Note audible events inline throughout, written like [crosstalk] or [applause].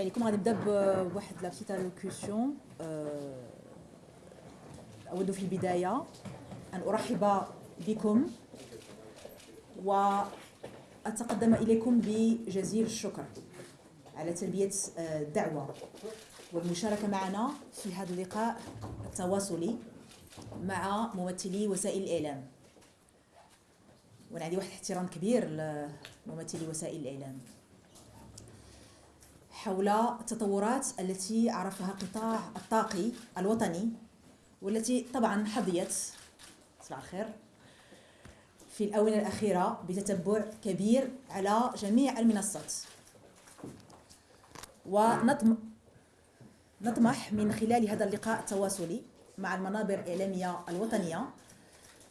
عليكم غادي نبدا بواحد لا بتيت الوكسيون أود في البداية أن أرحب بكم واتقدم إليكم بجزيل الشكر على تلبية الدعوة والمشاركة معنا في هذا اللقاء التواصلي مع ممثلي وسائل الإعلام. وأنا عندي واحد الاحترام كبير لممثلي وسائل الإعلام. حول التطورات التي عرفها قطاع الطاقي الوطني والتي طبعا حظيت صباح الخير في الآونة الأخيرة بتتبع كبير على جميع المنصات. ونطمح من خلال هذا اللقاء التواصلي مع المنابر الإعلامية الوطنية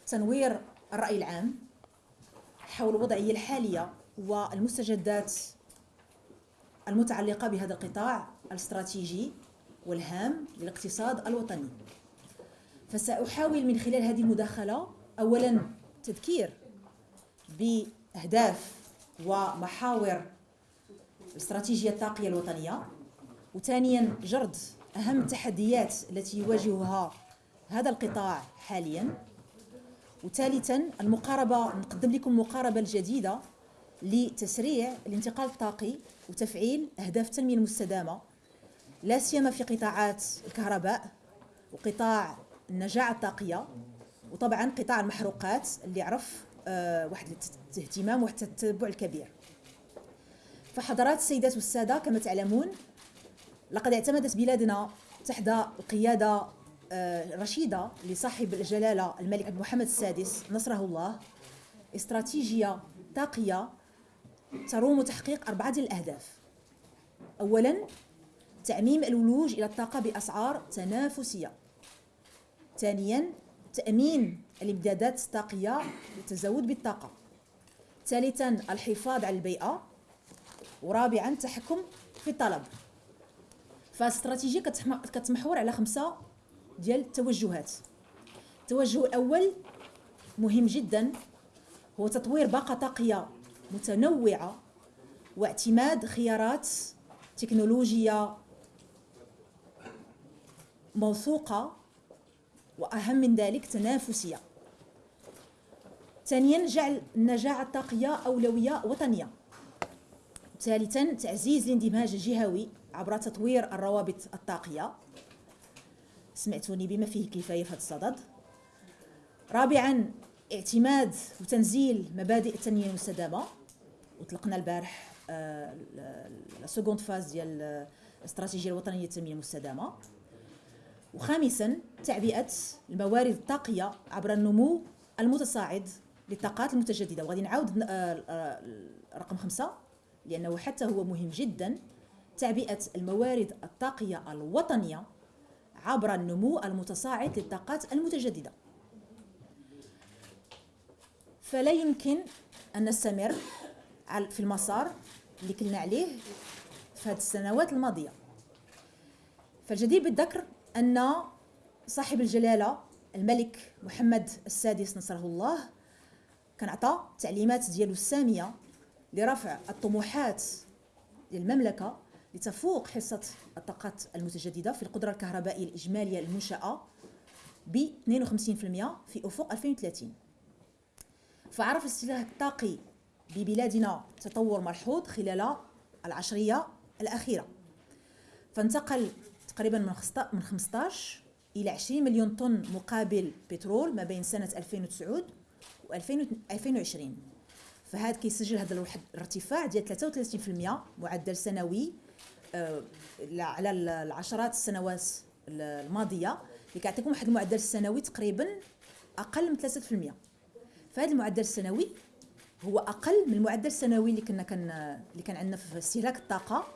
تنوير الرأي العام حول الوضعية الحالية والمستجدات المتعلقة بهذا القطاع الاستراتيجي والهام للاقتصاد الوطني. فسأحاول من خلال هذه المداخلة أولا تذكير بأهداف ومحاور الاستراتيجية الطاقية الوطنية وثانيا جرد أهم التحديات التي يواجهها هذا القطاع حاليا وثالثا المقاربة نقدم لكم مقاربة الجديدة لتسريع الانتقال الطاقي وتفعيل أهداف التنمية المستدامة لا سيما في قطاعات الكهرباء وقطاع النجاعة الطاقية وطبعا قطاع المحروقات اللي عرف آه، واحد الاهتمام واحد التتبع الكبير. فحضرات السيدات والسادة كما تعلمون لقد اعتمدت بلادنا تحت الرشيدة آه، لصاحب الجلالة الملك محمد السادس نصره الله استراتيجية طاقية تروم تحقيق أربعة الأهداف. أولا تعميم الولوج إلى الطاقة بأسعار تنافسية. ثانيا تأمين الإمدادات الطاقية للتزود بالطاقة. ثالثا الحفاظ على البيئة. ورابعا التحكم في الطلب. فاستراتيجية كتمحور على خمسة ديال التوجهات. التوجه الأول مهم جدا هو تطوير باقة طاقية متنوعة واعتماد خيارات تكنولوجية موثوقة وأهم من ذلك تنافسية. ثانيا جعل النجاعة الطاقية أولوية وطنية. ثالثا تعزيز الاندماج الجهوي عبر تطوير الروابط الطاقية. سمعتوني بما فيه الكفاية في هذا الصدد. رابعا اعتماد وتنزيل مبادئ التنمية المستدامة. وطلقنا البارح لا سكوند فاز ديال الاستراتيجيه الوطنية للتنميه المستدامة. وخامسا تعبئة الموارد الطاقية عبر النمو المتصاعد للطاقات المتجددة. وغادي نعاود آه، آه، رقم خمسة لأنه حتى هو مهم جدا. تعبئة الموارد الطاقية الوطنية عبر النمو المتصاعد للطاقات المتجددة. فلا يمكن أن نستمر في المسار اللي كلنا عليه في هذه السنوات الماضية. فالجدير بالذكر أن صاحب الجلالة الملك محمد السادس نصره الله كان عطى تعليمات ديالو السامية لرفع الطموحات للمملكة لتفوق حصة الطاقات المتجددة في القدرة الكهربائية الإجمالية المنشأة ب 52% في أفق 2030 فعرف الاستهلاك الطاقي ببلادنا تطور ملحوظ خلال العشرية الأخيرة. فانتقل تقريبا من 15 إلى 20 مليون طن مقابل بترول ما بين سنة 2009 و 2020 فهذا كيسجل هذا الارتفاع ديال 33% معدل سنوي آه، على العشرات السنوات الماضية اللي كيعطيكم واحد المعدل السنوي تقريبا أقل من 3% فهذا المعدل السنوي هو أقل من المعدل السنوي اللي كنا كان اللي كان عندنا في استهلاك الطاقة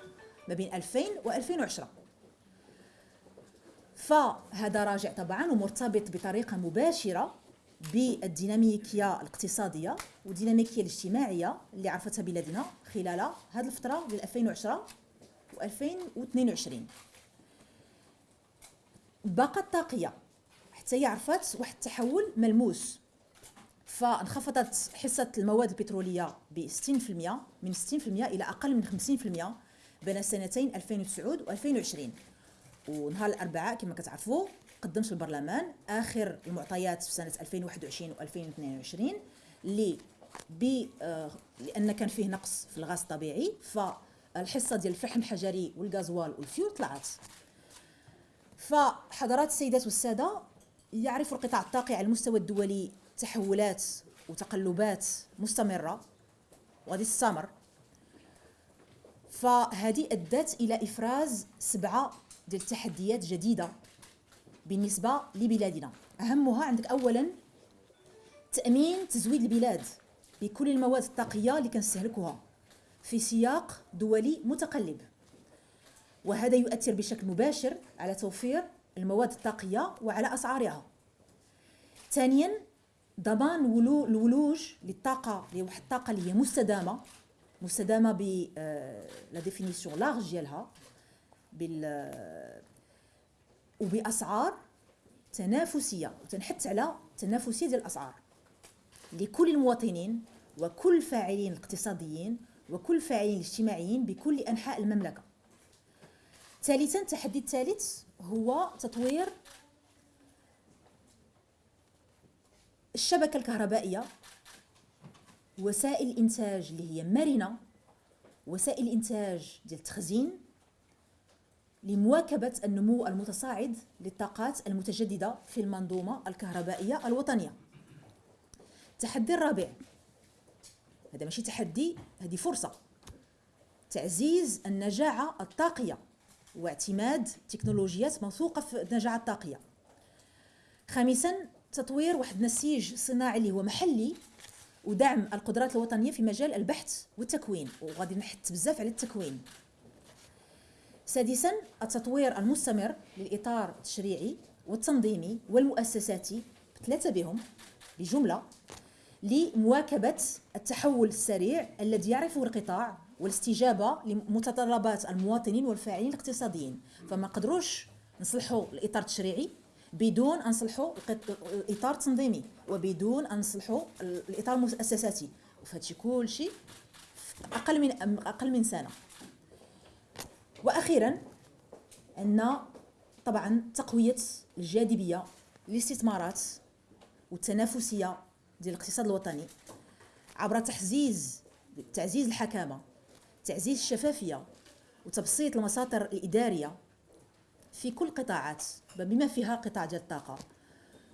ما بين 2000 و 2010 فهذا راجع طبعا ومرتبط بطريقة مباشرة بالديناميكية الاقتصادية والديناميكية الاجتماعية اللي عرفتها بلادنا خلال هذه الفترة ديال 2010 و 2022 الباقه الطاقية حتى هي عرفت واحد التحول ملموس. فانخفضت حصة المواد البترولية ب 60% من 60% إلى أقل من 50% بين السنتين 2009 و 2020 ونهار الأربعاء كما كتعرفوا قدمت البرلمان آخر المعطيات في سنة 2021 و 2022 اللي آه لأن كان فيه نقص في الغاز الطبيعي فالحصة ديال الفحم الحجري والغازوال والفيول طلعت. فحضرات السيدات والسادة يعرف القطاع الطاقي على المستوى الدولي تحولات وتقلبات مستمرة وغادي تستمر فهذه أدت إلى إفراز سبعة ديال التحديات جديدة بالنسبة لبلادنا. أهمها عندك اولا تأمين تزويد البلاد بكل المواد الطاقية اللي كنستهلكوها في سياق دولي متقلب. وهذا يؤثر بشكل مباشر على توفير المواد الطاقية وعلى أسعارها. ثانيا ضمان الولوج للطاقة لواحد الطاقة اللي هي مستدامة مستدامة ب لا ديفينيسيون لارج ديالها بال وبأسعار تنافسية وتنحث على تنافسية ديال الأسعار. لكل المواطنين وكل الفاعلين الاقتصاديين وكل الفاعلين الاجتماعيين بكل أنحاء المملكة. ثالثا التحدي الثالث هو تطوير الشبكة الكهربائية وسائل الإنتاج اللي هي مرنة وسائل الإنتاج ديال التخزين لمواكبة النمو المتصاعد للطاقات المتجددة في المنظومة الكهربائية الوطنية. التحدي الرابع هذا ماشي تحدي هذه فرصة. تعزيز النجاعة الطاقية واعتماد تكنولوجيات موثوقة في النجاعة الطاقية. خامسا تطوير واحد النسيج صناعي اللي هو محلي ودعم القدرات الوطنية في مجال البحث والتكوين. وغادي نحث بزاف على التكوين. سادسا التطوير المستمر للإطار التشريعي والتنظيمي والمؤسساتي بثلاثة بهم بجمله لمواكبة التحول السريع الذي يعرفه القطاع والاستجابة لمتطلبات المواطنين والفاعلين الاقتصاديين. فما قدروش نصلحوا الإطار التشريعي بدون أن نصلحوا الإطار التنظيمي وبدون أن نصلحوا الإطار المؤسساتي وفهادشي كلشي أقل من أقل من سنة. وأخيرا عندنا طبعا تقوية الجاذبية للاستثمارات والتنافسية ديال الاقتصاد الوطني عبر تحزيز تعزيز الحكامة تعزيز الشفافية وتبسيط المساطر الإدارية في كل القطاعات بما فيها قطاع ديال الطاقة.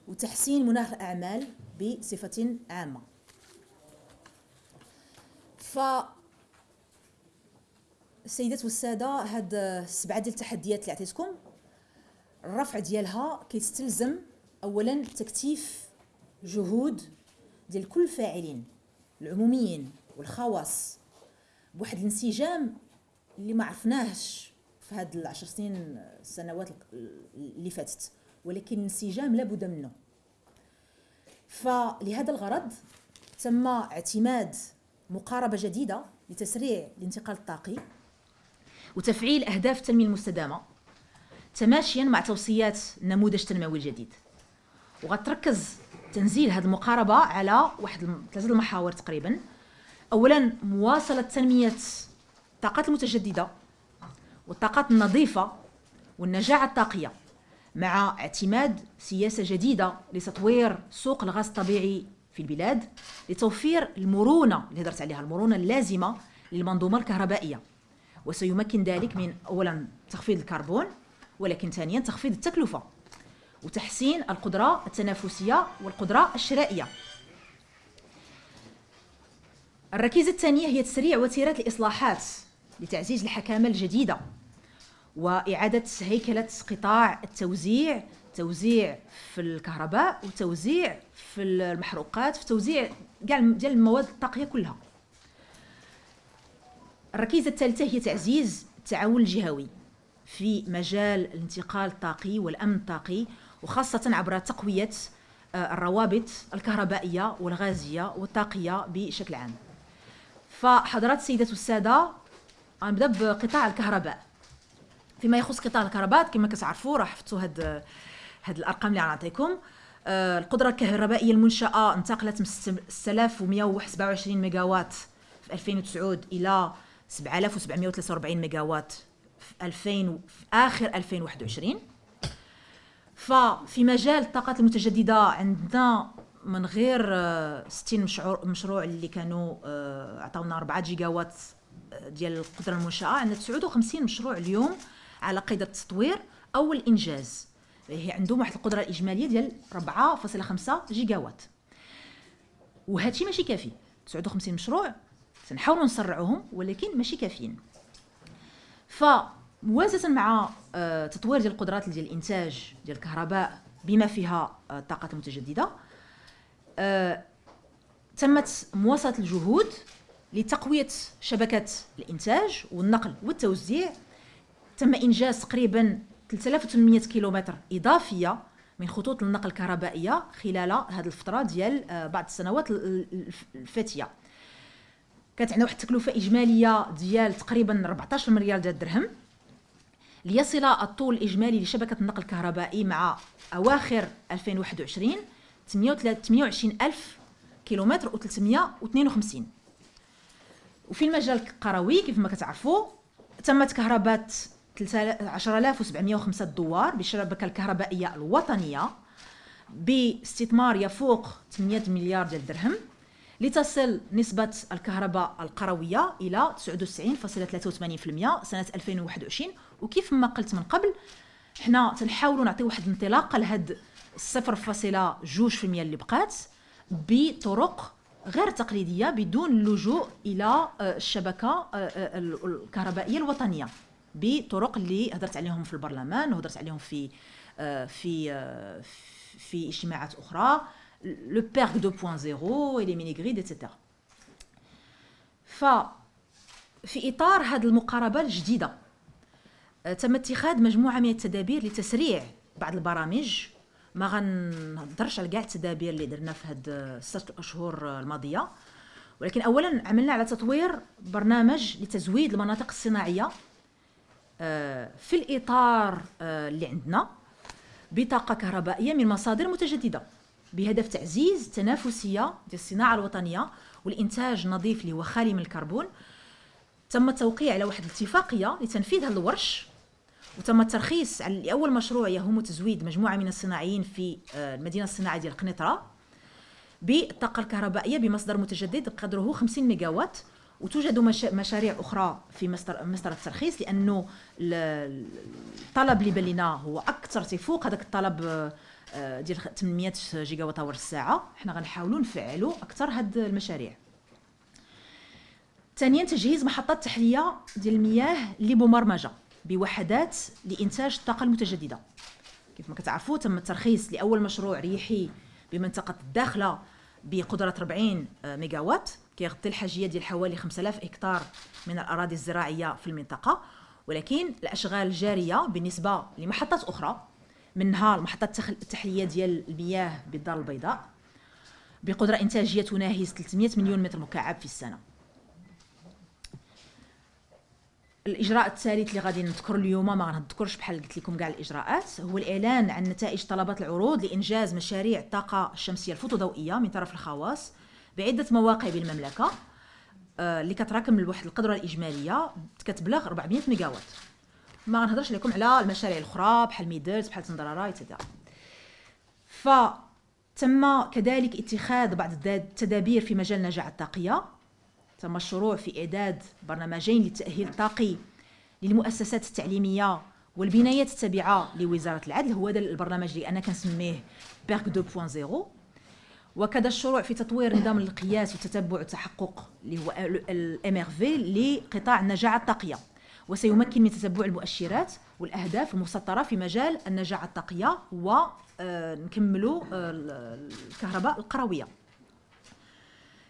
وتحسين مناخ الأعمال بصفة عامة. ف السيدات والسادة هاد السبعة ديال التحديات اللي عطيتكم الرفع ديالها كيستلزم اولا تكثيف جهود ديال كل الفاعلين العموميين والخواص بواحد الانسجام اللي ما عرفناهش. في هاد العشر سنين السنوات اللي فاتت. ولكن الانسجام لابد منه. فلهذا الغرض تم اعتماد مقاربة جديدة لتسريع الانتقال الطاقي وتفعيل أهداف التنمية المستدامة تماشيا مع توصيات النموذج التنموي الجديد. وغتركز تنزيل هذه المقاربة على واحد ثلاثة المحاور تقريبا. اولا مواصلة تنمية الطاقات المتجددة. والطاقات النظيفة والنجاعة الطاقية مع اعتماد سياسة جديدة لتطوير سوق الغاز الطبيعي في البلاد لتوفير المرونة اللي هدرت عليها المرونة اللازمة للمنظومة الكهربائية. وسيمكن ذلك من أولا تخفيض الكربون ولكن ثانيا تخفيض التكلفة وتحسين القدرة التنافسية والقدرة الشرائية. الركيزة الثانية هي تسريع وتيرة الإصلاحات لتعزيز الحكامة الجديدة. وإعادة هيكلة قطاع التوزيع توزيع في الكهرباء وتوزيع في المحروقات في توزيع ديال المواد الطاقية كلها. الركيزة الثالثة هي تعزيز التعاون الجهوي في مجال الانتقال الطاقي والأمن الطاقي وخاصة عبر تقوية آه، الروابط الكهربائية والغازية والطاقية بشكل عام. فحضرات السيدات والسادة غنبدأ بقطاع الكهرباء. فيما يخص قطاع الكهرباء كما كتعرفوا راه حفتوا هاد هاد الأرقام اللي غنعطيكم آه، القدرة الكهربائية المنشاه انتقلت من 6127 ميجاوات في 2009 إلى 7743 ميجاوات في 2000 في آخر 2021 ففي مجال الطاقات المتجددة عندنا من غير 60 مشروع مشروع اللي كانوا عطاونا 4 جيجاوات ديال القدرة المنشاه عندنا 59 مشروع اليوم. على قيد التطوير أو الإنجاز. هي عندهم واحد القدرة الإجمالية ديال 4.5 جيجاوات. وهادشي ماشي كافي. 59 مشروع تنحاولوا نسرعوهم ولكن ماشي كافيين. فموازنة مع آه، تطوير ديال القدرات ديال الإنتاج ديال الكهرباء بما فيها آه، الطاقات المتجددة آه، تمت مواصلة الجهود لتقوية شبكه الإنتاج والنقل والتوزيع تم إنجاز تقريبا 3800 كيلومتر إضافية من خطوط النقل الكهربائية خلال هذه الفترة ديال بعض السنوات الفاتية. كانت عندنا واحد التكلفة إجمالية ديال تقريبا 14 مليار ديال الدرهم. ليصل الطول الإجمالي لشبكة النقل الكهربائي مع أواخر 2021 28 ألف كيلومتر و352 وفي المجال القروي كيف ما كتعرفوا تمت كهرباء 10705 دوار بالشبكه الكهربائية الوطنية باستثمار يفوق 800 مليار ديال الدرهم لتصل نسبة الكهرباء القروية إلى 99.83% سنة 2021 وكيف ما قلت من قبل حنا تنحاولوا نعطي واحد الانطلاقه لهاد 0.2% اللي بقات بطرق غير تقليدية بدون اللجوء إلى آه، الشبكة آه، آه، الكهربائية الوطنية. بطرق اللي هضرت عليهم في البرلمان وهضرت عليهم في في في اجتماعات أخرى. Le PERC 2.0 et les mini-grids, etc. ففي إطار هذه المقاربة الجديدة تم اتخاذ مجموعة من التدابير لتسريع بعض البرامج. ما غنهضرش على كاع التدابير اللي درنا في هاد الست أشهر الماضية. ولكن اولا عملنا على تطوير برنامج لتزويد المناطق الصناعية. في الإطار اللي عندنا بطاقة كهربائية من مصادر متجددة بهدف تعزيز التنافسيه ديال الصناعة الوطنية والإنتاج النظيف اللي هو خالي من الكربون. تم التوقيع على واحد الاتفاقية لتنفيذ هذا الورش وتم الترخيص على لاول مشروع يهم تزويد مجموعة من الصناعيين في آه، المدينة الصناعية ديال قنيطرة بالطاقة الكهربائية بمصدر متجدد قدره 50 ميجاوات. وتوجد مشاريع أخرى في مصدر الترخيص لأنه الطلب اللي بان هو أكثر تفوق. هذاك الطلب آه، آه، ديال 800 جيجا وات أور الساعة. حنا غنحاولوا نفعلوا أكثر هاد المشاريع. ثانيا تجهيز محطات تحلية ديال المياه اللي مبرمجه بوحدات لإنتاج الطاقة المتجددة. كيف ما كتعرفوا تم الترخيص لأول مشروع ريحي بمنطقة الداخلة بقدرة 40 ميجاوات. كيغطي الحاجية ديال حوالي 5000 هكتار من الأراضي الزراعية في المنطقة. ولكن الأشغال الجارية بالنسبة لمحطات أخرى منها المحطة التحلية ديال المياه بالدار البيضاء بقدرة إنتاجية تناهز 300 مليون متر مكعب في السنة. الإجراء الثالث اللي غادي نذكر اليوم ما غنذكرش بحال قلت لكم كاع الإجراءات هو الإعلان عن نتائج طلبات العروض لإنجاز مشاريع الطاقة الشمسية الفوتوضوئية من طرف الخواص. بعدة مواقع بالمملكة آه، اللي كتراكم لواحد القدرة الإجمالية كتبلغ 400 ميجاوات. ما غنهضرش لكم على المشاريع الأخرى بحال ميدلز بحال تندرارا ايتترا فتم كذلك اتخاذ بعض التدابير في مجال النجاعة الطاقية تم الشروع في إعداد برنامجين للتأهيل الطاقي للمؤسسات التعليمية والبنايات التابعة لوزارة العدل. هو هذا البرنامج اللي أنا كنسميه بيرك 2.0 وكذا الشروع في تطوير نظام القياس والتتبع والتحقق اللي هو الام ار في لقطاع النجاعة الطاقية. وسيمكن من تتبع المؤشرات والأهداف المسطرة في مجال النجاعة الطاقية ونكملوا آه، الكهرباء القروية.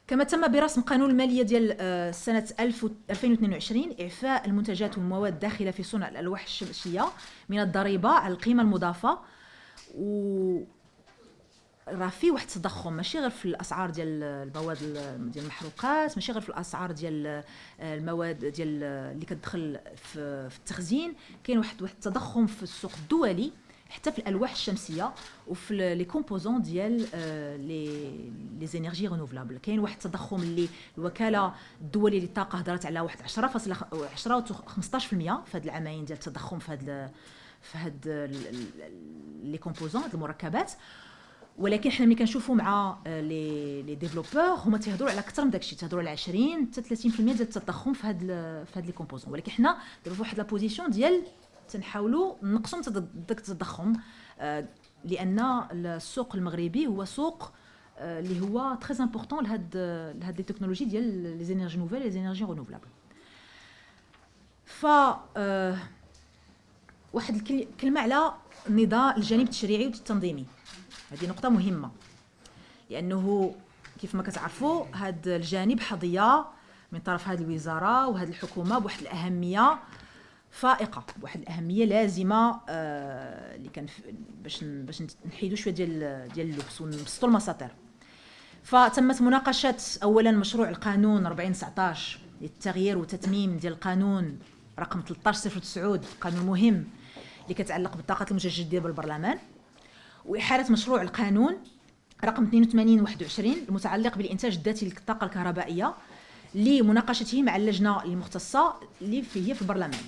كما تم برسم قانون الماليه ديال آه، سنة 2022 إعفاء المنتجات والمواد الداخله في صنع الألواح الشمسية من الضريبة على القيمة المضافة. و راه في واحد التضخم ماشي غير في الأسعار ديال المواد ديال المحروقات ماشي غير في الأسعار ديال المواد ديال اللي كتدخل في, في التخزين كاين واحد واحد التضخم في السوق الدولي حتى في الألواح الشمسية وفي لي كومبوزون ديال لي لي زينيرجي رينوفلابل. كاين واحد التضخم اللي الوكالة الدوليه للطاقة هضرت على واحد 10 10 و 15% في هاد العامين ديال التضخم في هاد في هاد لي كومبوزون هاد المركبات. ولكن حنا ملي كنشوفوا مع لي لي ديفلوبور هما تيهضروا على أكثر من داكشي تيهضروا على 20 حتى 30% ديال التضخم في هاد في هاد لي كومبوزون. ولكن حنا دابا في واحد لا بوزيسيون ديال تنحاولوا نقصوا داك التضخم آه، لأن السوق المغربي هو سوق آه، اللي هو تري امبورطون لهاد لهاد لي تكنولوجي ديال لي زينيرجي نوفيل لي زينيرجي رينوفلابل ف آه، واحد الكلمة على النظام الجانب التشريعي والتنظيمي. هذه نقطة مهمة. لأنه كيف ما كتعرفوا هذا الجانب حظية من طرف هذه الوزارة وهذه الحكومة بواحد الأهمية فائقة بواحد الأهمية لازمة آه اللي كان باش باش نحيدوا شوية ديال ديال اللبس ونبسطوا المساطر. فتمت مناقشة اولا مشروع القانون 4019 للتغيير وتتميم ديال القانون رقم 1309 قانون مهم اللي كتعلق بالطاقات المتجدده بالبرلمان. وإحالة مشروع القانون رقم 82 21 المتعلق بالإنتاج الذاتي للطاقة الكهربائية لمناقشته مع اللجنة المختصة اللي هي في البرلمان.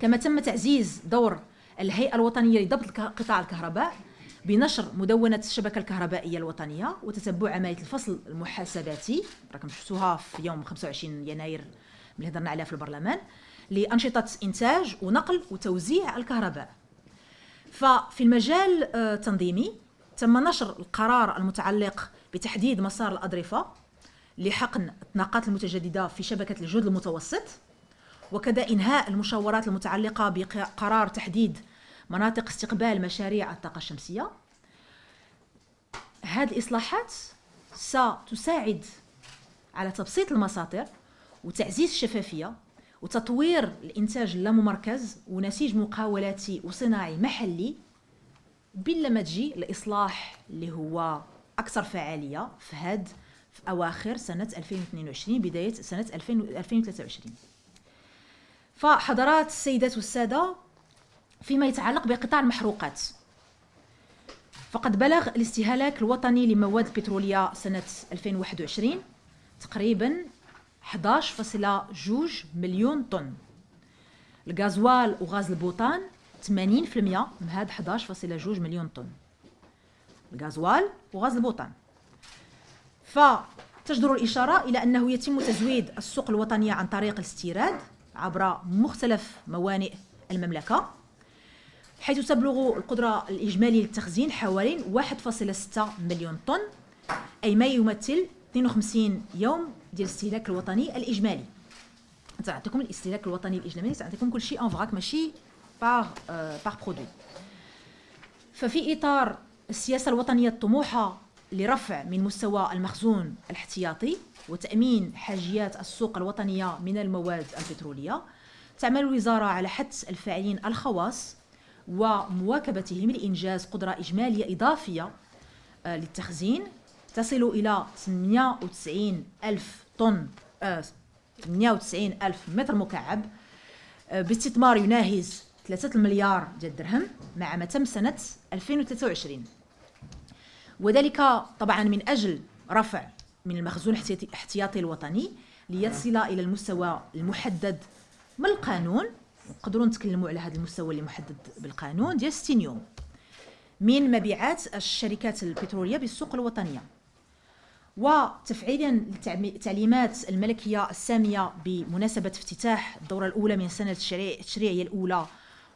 كما تم تعزيز دور الهيئة الوطنية لضبط قطاع الكهرباء بنشر مدونة الشبكة الكهربائية الوطنية وتتبع عملية الفصل المحاسباتي راكم شفتوها في يوم 25 يناير اللي هضرنا عليها في البرلمان لأنشطة إنتاج ونقل وتوزيع الكهرباء. ففي المجال التنظيمي آه، تم نشر القرار المتعلق بتحديد مسار الأظرفة لحقن الطاقات المتجددة في شبكة الجهد المتوسط وكذا إنهاء المشاورات المتعلقة بقرار تحديد مناطق استقبال مشاريع الطاقة الشمسية. هذه الإصلاحات ستساعد على تبسيط المساطر وتعزيز الشفافية وتطوير الإنتاج اللاممركز ونسيج مقاولاتي وصناعي محلي بلا ما تجي الإصلاح اللي هو أكثر فعالية في هاد في أواخر سنة 2022 بداية سنة 2023 فحضرات السيدات والسادة فيما يتعلق بقطاع المحروقات. فقد بلغ الاستهلاك الوطني لمواد البترولية سنة 2021 تقريبا 11.2 مليون طن. الغازوال وغاز البوطان 80% من هاد 11.2 مليون طن. الغازوال وغاز البوطان. فتجدر الإشارة إلى أنه يتم تزويد السوق الوطنية عن طريق الاستيراد عبر مختلف موانئ المملكة حيث تبلغ القدرة الإجمالية للتخزين حوالي 1.6 مليون طن أي ما يمثل 52 يوم ديال الاستهلاك الوطني الإجمالي. تعطيكم الاستهلاك الوطني الإجمالي تعطيكم كل شيء ان فراك ماشي باغ باغ برودوي ففي إطار السياسة الوطنية الطموحة لرفع من مستوى المخزون الاحتياطي وتأمين حاجيات السوق الوطنية من المواد البترولية تعمل الوزارة على حث الفاعلين الخواص ومواكبتهم لإنجاز قدرة إجمالية إضافية آه، للتخزين. تصل إلى 98 ألف طن 98 آه، ألف متر مكعب آه، باستثمار يناهز 3 مليار ديال الدرهم مع ما تم سنة 2023 وذلك طبعا من أجل رفع من المخزون الاحتياطي الوطني ليصل إلى المستوى المحدد من القانون نقدروا نتكلموا على هذا المستوى اللي محدد بالقانون ديال 60 يوم. من مبيعات الشركات البترولية بالسوق الوطنية. وتفعيلا للتعليمات الملكية السامية بمناسبة افتتاح الدورة الأولى من سنه التشريعيه الأولى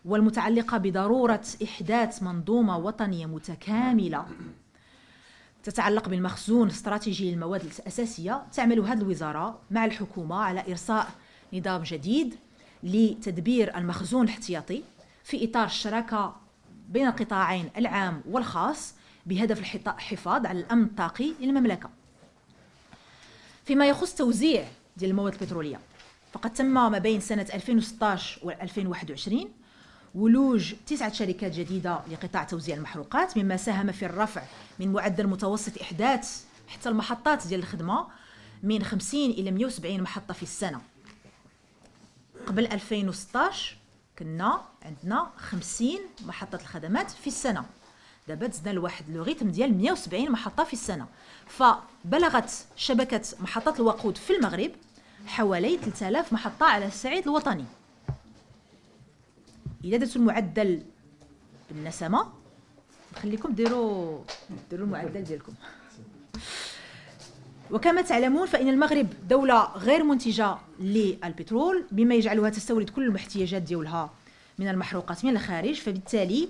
والمتعلقة بضرورة إحداث منظومة وطنية متكاملة. تتعلق بالمخزون الاستراتيجي للمواد الأساسية تعمل هذه الوزارة مع الحكومة على إرساء نظام جديد لتدبير المخزون الاحتياطي في إطار الشراكة بين القطاعين العام والخاص بهدف الحفاظ على الأمن الطاقي للمملكة. فيما يخص توزيع ديال المواد البترولية. فقد تم ما بين سنة 2016 و 2021 ولوج تسعة شركات جديدة لقطاع توزيع المحروقات مما ساهم في الرفع من معدل متوسط إحداث حتى المحطات ديال الخدمة من 50 إلى 170 محطة في السنة. قبل 2016 كنا عندنا 50 محطة الخدمات في السنة. دابا دزنا لواحد لو ريتم ديال 170 محطة في السنة. فبلغت شبكة محطات الوقود في المغرب حوالي 3000 محطة على الصعيد الوطني. إذا درتوا المعدل بالنسمة نخليكم ديروا ديروا المعدل ديالكم. وكما تعلمون فإن المغرب دولة غير منتجة للبترول بما يجعلها تستورد كل الاحتياجات ديالها من المحروقات من الخارج. فبالتالي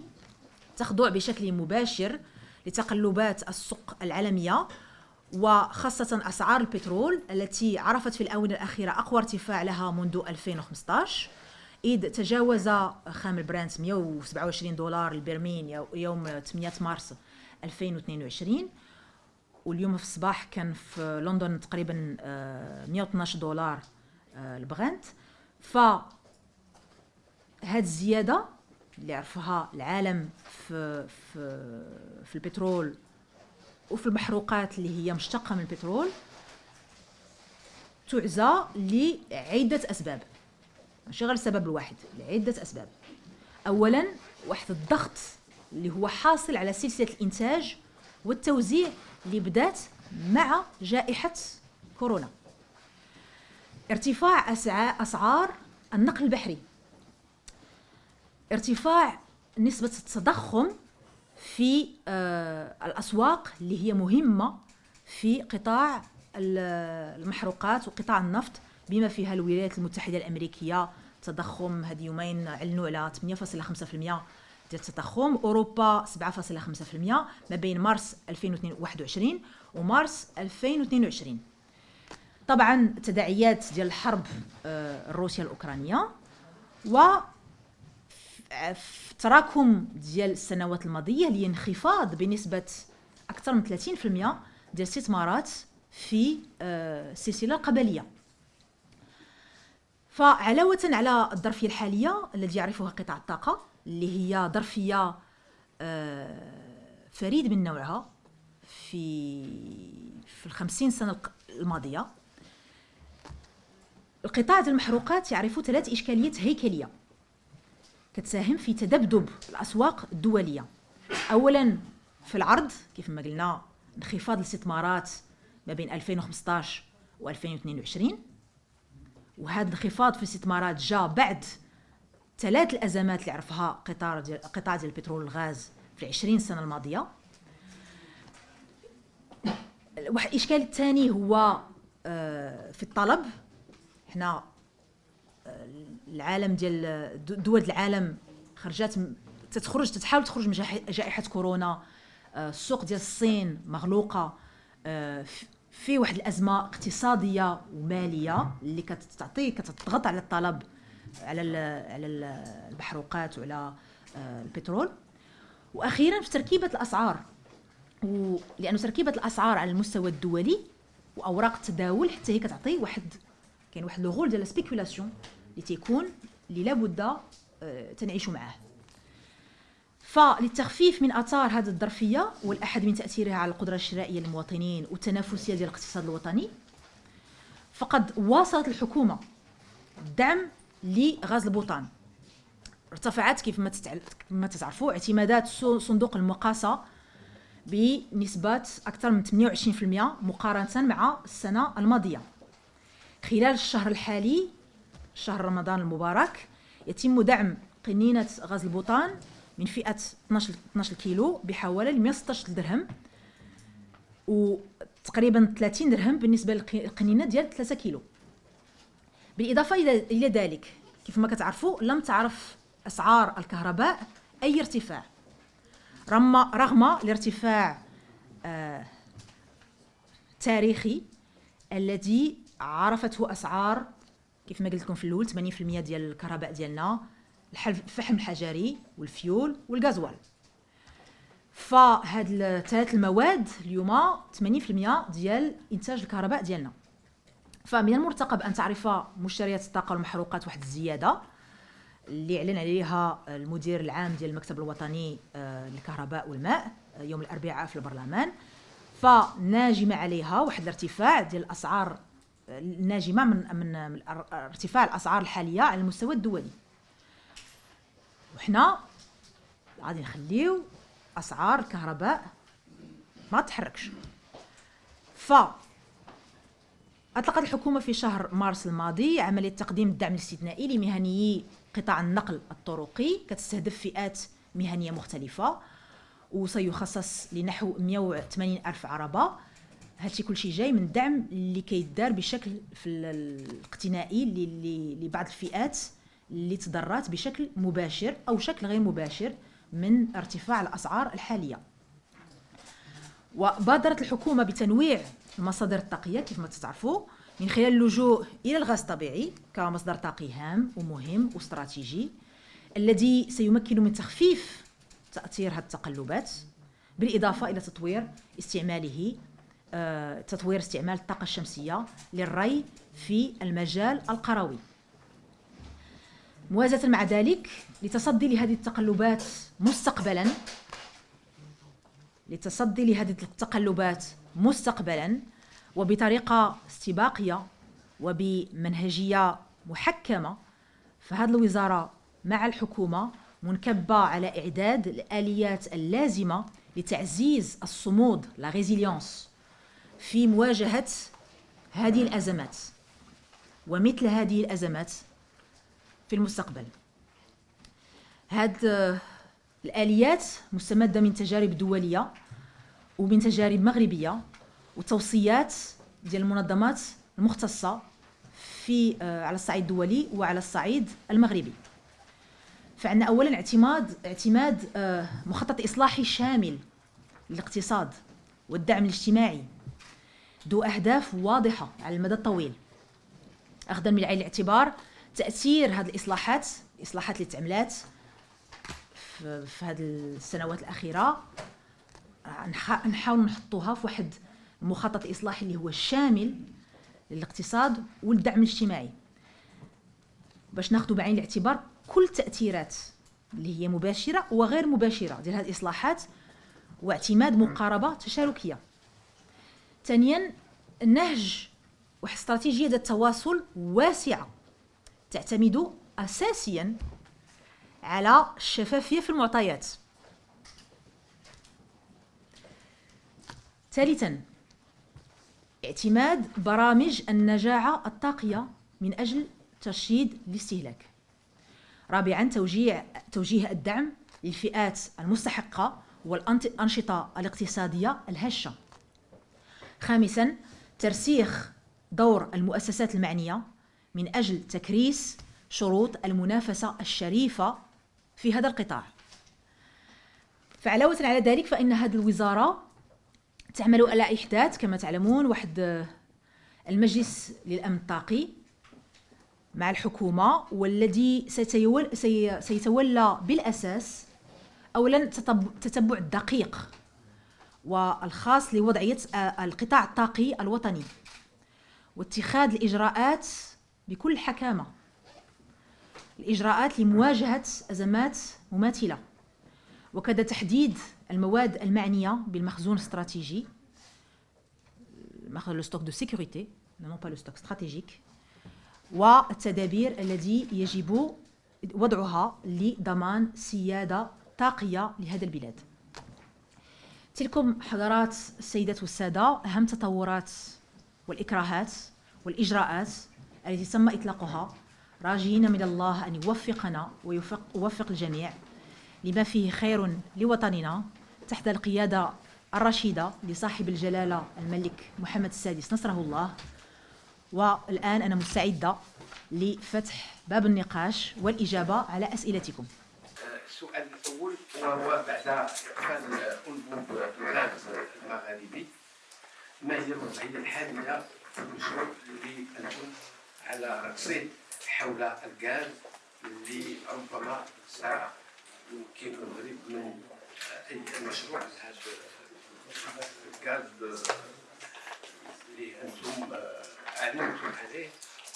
تخضع بشكل مباشر لتقلبات السوق العالمية وخاصة أسعار البترول التي عرفت في الآونة الأخيرة أقوى ارتفاع لها منذ 2015 إذ تجاوز خام البرنت 127 دولار البرميل يوم 8 مارس 2022 واليوم في الصباح كان في لندن تقريبا 112 آه، دولار آه، البغنت ف هاد الزيادة اللي عرفها العالم في في في البترول وفي المحروقات اللي هي مشتقة من البترول تعزى لعدة أسباب. ماشي غير السبب الواحد لعدة أسباب. اولا واحد الضغط اللي هو حاصل على سلسلة الإنتاج والتوزيع اللي بدات مع جائحة كورونا. ارتفاع أسعار النقل البحري. ارتفاع نسبة التضخم في آه، الأسواق اللي هي مهمة في قطاع المحروقات وقطاع النفط بما فيها الولايات المتحدة الأمريكية. تضخم هذه يومين اعلنوا على 8.5% ديال التضخم. أوروبا 7.5% ما بين مارس 2021 ومارس 2022 طبعا تداعيات ديال الحرب آه، الروسية الأوكرانية و في تراكم ديال السنوات الماضية لانخفاض بنسبة أكثر من 30% ديال الاستثمارات في آه، السلسلة القبلية. فعلاوة على الظرفية الحالية التي يعرفها قطاع الطاقة اللي هي ظرفية آه، فريد من نوعها في في الخمسين سنة الماضية القطاع المحروقات يعرف ثلاث إشكاليات هيكلية. كتساهم في تذبذب الأسواق الدولية. اولا في العرض كيف ما قلنا انخفاض الاستثمارات ما بين 2015 و 2022 وهذا الانخفاض في الاستثمارات جاء بعد ثلاث الأزمات اللي عرفها قطاع ديال قطاع ديال البترول والغاز في 20 سنة الماضية. واحد الإشكال الثاني هو آه، في الطلب. حنا العالم ديال دول العالم خرجات تتخرج تتحاول تخرج من جائحه كورونا. آه، السوق ديال الصين مغلوقة. في واحد الأزمة اقتصادية ومالية اللي كتعطي كتضغط على الطلب على على المحروقات وعلى آه، البترول. وأخيرا في تركيبة الأسعار. لأنه تركيبة الأسعار على المستوى الدولي وأوراق التداول حتى هي كتعطي واحد كاين واحد لو ديال سبيكولاسيون اللي تيكون اللي لابد آه، تنعيش معاه. فللتخفيف من آثار هذه الظرفية والأحد من تأثيرها على القدرة الشرائية للمواطنين والتنافسيه ديال الاقتصاد الوطني فقد واصلت الحكومة الدعم لغاز البوطان. ارتفعت كيف ما ما تعرفوا اعتمادات صندوق المقاسة بنسبة أكثر من 28% مقارنة مع السنة الماضية. خلال الشهر الحالي شهر رمضان المبارك يتم دعم قنينة غاز البوطان من فئة 12 12 كيلو بحوالي 116 درهم وتقريبا 30 درهم بالنسبة للقنينة ديال 3 كيلو. بالإضافة إلى ذلك كيف ما كتعرفوا لم تعرف أسعار الكهرباء أي ارتفاع. رغم رغم الارتفاع آه تاريخي الذي عرفته أسعار كيف ما قلت لكم في الأول 80% ديال الكهرباء ديالنا الفحم الحجري والفيول والغازوال. فهاد الثلاث المواد اليوم 80% ديال إنتاج الكهرباء ديالنا. فمن المرتقب أن تعرف مشتريات الطاقة والمحروقات واحد الزيادة اللي اعلن عليها المدير العام ديال المكتب الوطني آه، للكهرباء والماء آه، يوم الأربعاء في البرلمان. فناجم عليها واحد الارتفاع ديال الأسعار الناجمه من من ارتفاع الأسعار الحالية على المستوى الدولي. وحنا غادي نخليو أسعار الكهرباء ما تحركش. ف أطلقت الحكومة في شهر مارس الماضي عملية تقديم الدعم الاستثنائي لمهنيي قطاع النقل الطرقي كتستهدف فئات مهنية مختلفة وسيخصص لنحو 180 ألف عربة. هادشي كلشي جاي من الدعم اللي كيدار بشكل في الاقتنائي لبعض الفئات اللي تضررت بشكل مباشر أو شكل غير مباشر من ارتفاع الأسعار الحالية. وبادرت الحكومة بتنويع المصادر الطاقيه كيف ما تعرفوا من خلال اللجوء إلى الغاز الطبيعي كمصدر طاقي هام ومهم واستراتيجي الذي سيمكن من تخفيف تأثير هذه التقلبات بالإضافة إلى تطوير استعماله تطوير استعمال الطاقة الشمسية للري في المجال القروي. موازاة مع ذلك لتصدي لهذه التقلبات مستقبلا لتصدي لهذه التقلبات مستقبلا وبطريقة استباقية وبمنهجية محكمة فهذه الوزارة مع الحكومة منكبة على إعداد الآليات اللازمة لتعزيز الصمود لا ريزيليونس في مواجهة هذه الأزمات ومثل هذه الأزمات في المستقبل. هاد الآليات مستمدة من تجارب دولية ومن تجارب مغربية وتوصيات ديال المنظمات المختصة في آه، على الصعيد الدولي وعلى الصعيد المغربي. فعندنا اولا اعتماد اعتماد آه، مخطط إصلاحي شامل للاقتصاد والدعم الاجتماعي ذو أهداف واضحة على المدى الطويل. اخذا من عين الاعتبار تأثير هذه الإصلاحات الاصلاحات اللي تعملات في, هذه السنوات الأخيرة. نحاول نحطوها في واحد المخطط الاصلاحي اللي هو شامل للاقتصاد والدعم الاجتماعي. باش ناخذ بعين الاعتبار كل التاثيرات اللي هي مباشرة وغير مباشرة ديال هذه الإصلاحات واعتماد مقاربة تشاركية. ثانيا النهج واحد استراتيجيه ذات تواصل واسعة تعتمد اساسيا على الشفافية في المعطيات. ثالثا اعتماد برامج النجاعة الطاقية من أجل ترشيد الاستهلاك. رابعا توجيه توجيه الدعم للفئات المستحقة والانشطه الإقتصادية الهشة. خامسا ترسيخ دور المؤسسات المعنية من أجل تكريس شروط المنافسة الشريفة في هذا القطاع. فعلاوة على ذلك فإن هذه الوزارة تعمل على إحداث كما تعلمون واحد المجلس للأمن الطاقي مع الحكومة والذي سيتولى بالأساس أولا تتبع الدقيق والخاص لوضعية القطاع الطاقي الوطني. واتخاذ الإجراءات بكل حكامة. الإجراءات لمواجهة أزمات مماثلة. وكذا تحديد المواد المعنية بالمخزون الاستراتيجي. لو ستوك دو سيكوريتي نون با ستوك استراتيجيك والتدابير التي يجب وضعها لضمان سيادة طاقية لهذا البلاد. تلكم حضرات السيدات والسادة أهم تطورات والإكراهات والإجراءات التي تم إطلاقها. راجين من الله أن يوفقنا ويوفق الجميع لما فيه خير لوطننا. تحت القيادة الرشيدة لصاحب الجلالة الملك محمد السادس نصره الله. والآن أنا مستعدة لفتح باب النقاش والإجابة على أسئلتكم. السؤال الأول وهو بعد إقفال أنبوب الغاز المغاربي ما هي الوضعية الحالية في المشروع اللي أنتم على رصيد حول الغاز اللي ربما سيمكن المغرب من أي مشروع لهذا الغاز اللي أنتم أعلنتم عليه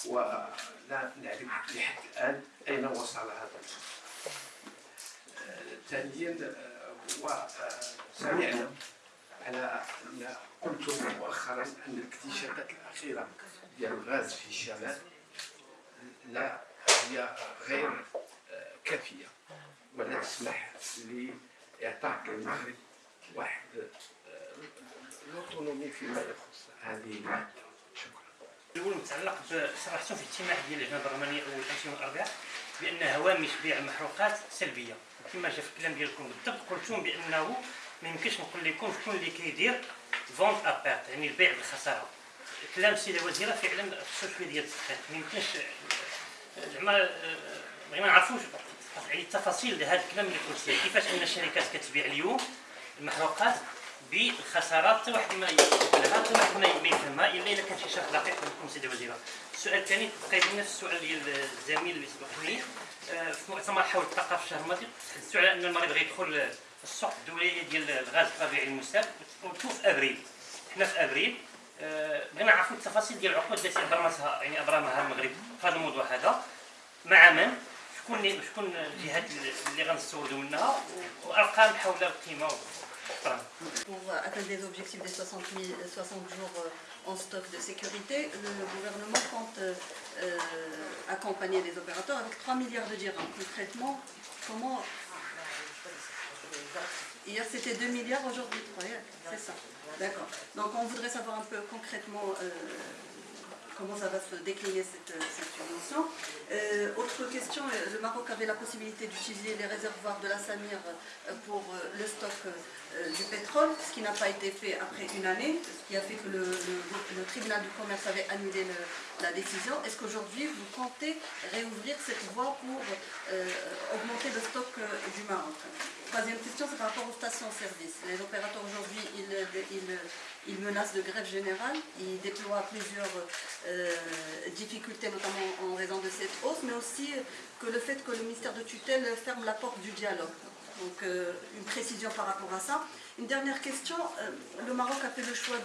ولا نعرف لحد الآن أين وصل هذا المشروع ثانيا وسمعنا على أن قلتم مؤخرا أن الاكتشافات الأخيرة ديال الغاز في الشمال لا هي غير كافية. ولا تسمح لإعطاء المغرب واحد الأوتونومي فيما يخص هذه المادة. شكرا. الأول متعلق بصراحه في اجتماع ديال اللجنه البرلمانيه اول امس يوم الاربعاء بأن هوامش بيع المحروقات سلبية. كما جا في الكلام ديالكم بالضبط قلتم بأنه ما يمكنش نقول لكم شكون اللي كيدير فونت ابيرت يعني البيع بالخسارة. كلام السيدة الوزيره فعلا شوية ديال التدقيق ما يمكنش زعما بغينا نعرفوا يعني التفاصيل لهذا الكلام اللي قلتيه كيفاش أن الشركات كتبيع اليوم؟ المحروقات. بالخسارات حتى واحد ما يقبلها حتى واحد ما يفهمها إلا اذا كان شي شرط دقيق منكم سيدي الوزيرة. السؤال الثاني تبقى نفس السؤال ديال الزميل اللي سبقني آه، في مؤتمر حول الطاقه في الماضي تحدثوا على أن المريض غيدخل السوق الدولية ديال الغاز الطبيعي المستهلك قلتوا في أبريل. حنا في أبريل. آه، بغينا نعرفوا التفاصيل ديال العقود التي أبرمتها يعني أبرمها المغرب في هذا الموضوع هذا. مع من؟ شكون شكون الجهات اللي غنستوردوا منها وأرقام حول القيمة. Pour atteindre les objectifs des 60, 000, 60 jours euh, en stock de sécurité, le gouvernement compte euh, euh, accompagner les opérateurs avec 3 milliards de dirhams. Concrètement, comment... Hier c'était 2 milliards, aujourd'hui 3, c'est ça. D'accord. Donc on voudrait savoir un peu concrètement comment ça va se décliner cette, subvention. Euh, autre question, euh, le Maroc avait la possibilité d'utiliser les réservoirs de la Samir euh, pour le stock du pétrole, ce qui n'a pas été fait après une année, ce qui a fait que le, tribunal du commerce avait annulé la décision. Est-ce qu'aujourd'hui vous comptez réouvrir cette voie pour augmenter le stock du Maroc? Troisième question, c'est par rapport aux stations-service. Les opérateurs aujourd'hui, ils menacent de grève générale, ils déploient plusieurs euh, difficultés, notamment en raison de cette hausse, mais aussi que le fait que le ministère de tutelle ferme la porte du dialogue. Donc euh, une précision par rapport à ça. Une dernière question, euh, le Maroc a fait le choix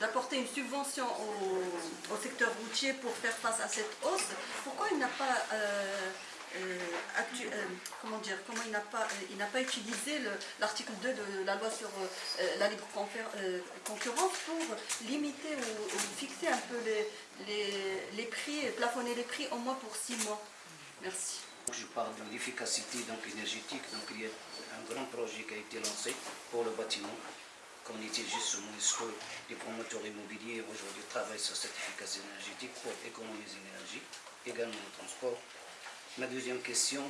d'apporter une subvention au, secteur routier pour faire face à cette hausse. Pourquoi il n'a pas euh, euh, comment dire, comment il n'a pas, euh, utilisé l'article 2 de la loi sur la libre concurrence pour limiter ou, fixer un peu les, prix, plafonner les prix au moins pour six mois. Merci. Je parle de l'efficacité énergétique. Donc il y a un grand projet qui a été lancé pour le bâtiment. Qu'on utilise justement ce que les promoteurs immobiliers aujourd'hui travaillent sur cette efficacité énergétique pour économiser l'énergie, également le transport, Ma deuxième question.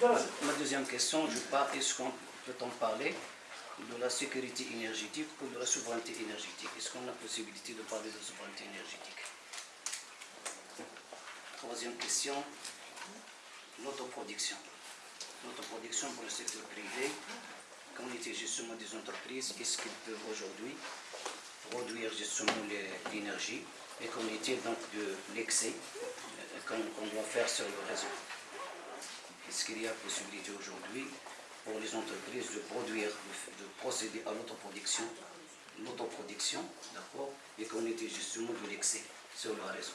Ma deuxième question, je parle, est-ce qu'on peut-on parler de la sécurité énergétique ou de la souveraineté énergétique? Est-ce qu'on a la possibilité de parler de souveraineté énergétique? Troisième question, l'autoproduction. L'autoproduction pour le secteur privé, quand on était justement des entreprises, est-ce qu'ils peuvent aujourd'hui produire justement l'énergie? et qu'on est donc de l'excès euh, qu'on doit faire sur le réseau. Est-ce qu'il y a possibilité aujourd'hui pour les entreprises de produire, de procéder à l'autoproduction, l'autoproduction, d'accord, et qu'on était justement de l'excès sur le réseau.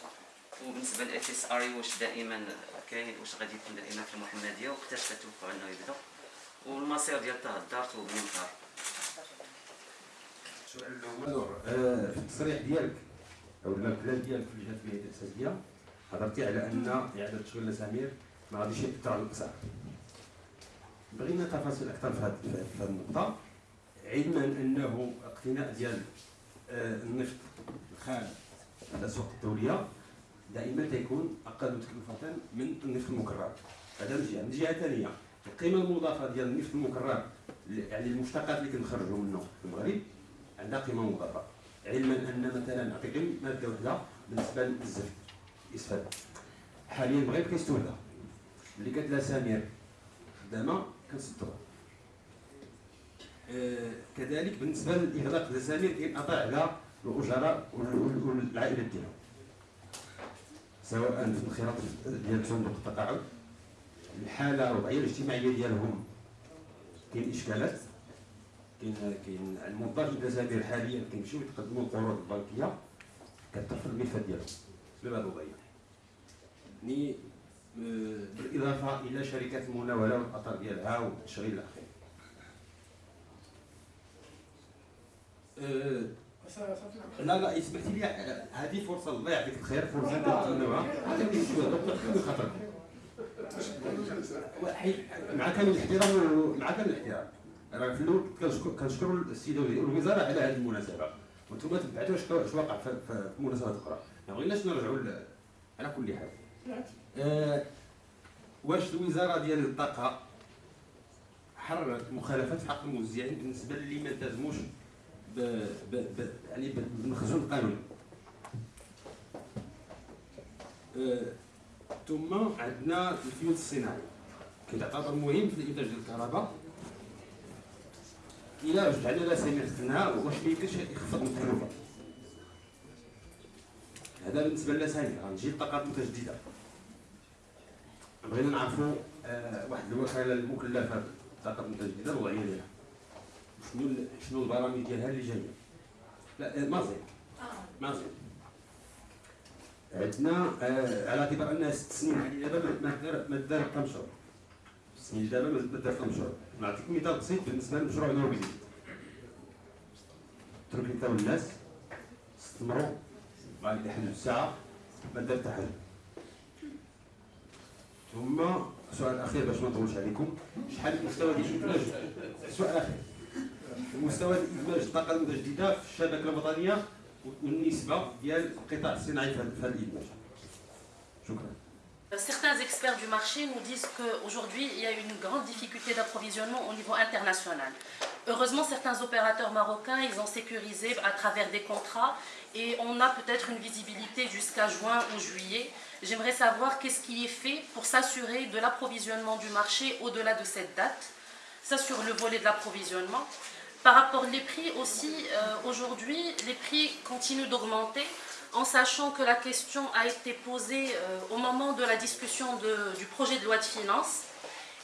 وبالنسبه للاف اس ار واش دائما كاين واش غادي يكون دائما في المحمديه وقتاش كتوقع انه يبدا والمصير ديال طه الدار وبنين السؤال الاول في التصريح ديالك أو الكلام ديالك في الجهات البيئيه الاساسيه هضرتي على أن إعادة تشغيل الأسامير ما غاديش يأثر على الأسعار. بغينا تفاصيل أكثر في هذه النقطة. علما أنه اقتناء ديال آه، النفط الخام على السوق الدولية دائما تيكون أقل تكلفة من النفط المكرر. هذا من جهة. من جهة ثانية القيمة المضافة ديال النفط المكرر يعني المشتقات اللي كنخرجوا منه في المغرب عندها قيمة مضافة. علما أن مثلا نعطيكم مادة وحدة بالنسبة للزفت إسفل حاليا بغيت كيستون وحدة. اللي قالت لها سمير خدامة كنصدقها آه كذلك بالنسبة للإغلاق ديال سمير كينقطع على الأجراء والعائلة ديالها. سواء في الانخراط ديال صندوق التقاعد الحالة الوضعية الاجتماعية ديالهم كاين إشكالات. كاين كاين الموظف الجزائري حاليا كيمشيو يتقدموا القروض البنكية كترفض الملفات ديالهم بسبب هذا الوضعيه يعني بالإضافة إلى شركات المناولة والاثار ديالها والتشغيل إلى اخره لا لا اسمح لي هذه فرصة الله يعطيك الخير فرصة تتمنوها شوية خاطرك. مع كامل الاحترام مع كامل الاحترام. أنا في الأول كنشكر كنشكر السيدة الوزاره على هذه المناسبة. وأنتم تبعتوا اش واقع في مناسبات أخرى. ما بغيناش نرجعوا على كل حال. أه واش الوزارة ديال الطاقة حررت مخالفات حق الموزعين بالنسبة للي ما التزموش. يعني بالمخزون القانوني أه... ثم عندنا الفيوز الصناعي كيتعتبر مهم في الإنتاج ديال الكهرباء. إلى رجعنا لها سمعتنا واش ما يمكنش يخفض من التكلفه هذا بالنسبة للاسامي غنجي الطاقات المتجددة. بغينا نعرفوا آه واحد الوكاله المكلفة بالطاقات المتجددة الوضعيه ديالها شنو شنو البرامج ديالها اللي جاية لا آه مازين مازين عندنا آه على اعتبار أنها ست سنين يعني ما دار كم شهور مش ده بقى ده مشروع نعطيك مثال بسيط بالنسبة للمشروع النوربي ترك أنت والناس استمروا. بعد تحل الساعة ما دار تحل ثم السؤال الاخير باش ما نطولش عليكم. شحال المستوى ديال الادماج سؤال اخر مستوى الادماج الطاقه المتجدده في الشبكة الوطنية والنسبة ديال القطاع الصناعي في هذا الادماج شكرا. Certains experts du marché nous disent qu'aujourd'hui, il y a une grande difficulté d'approvisionnement au niveau international. Heureusement, certains opérateurs marocains, ils ont sécurisé à travers des contrats et on a peut-être une visibilité jusqu'à juin ou juillet. J'aimerais savoir qu'est-ce qui est fait pour s'assurer de l'approvisionnement du marché au-delà de cette date. Ça sur le volet de l'approvisionnement. Par rapport aux prix aussi, euh, aujourd'hui, les prix continuent d'augmenter en sachant que la question a été posée euh, au moment de la discussion du projet de loi de finances.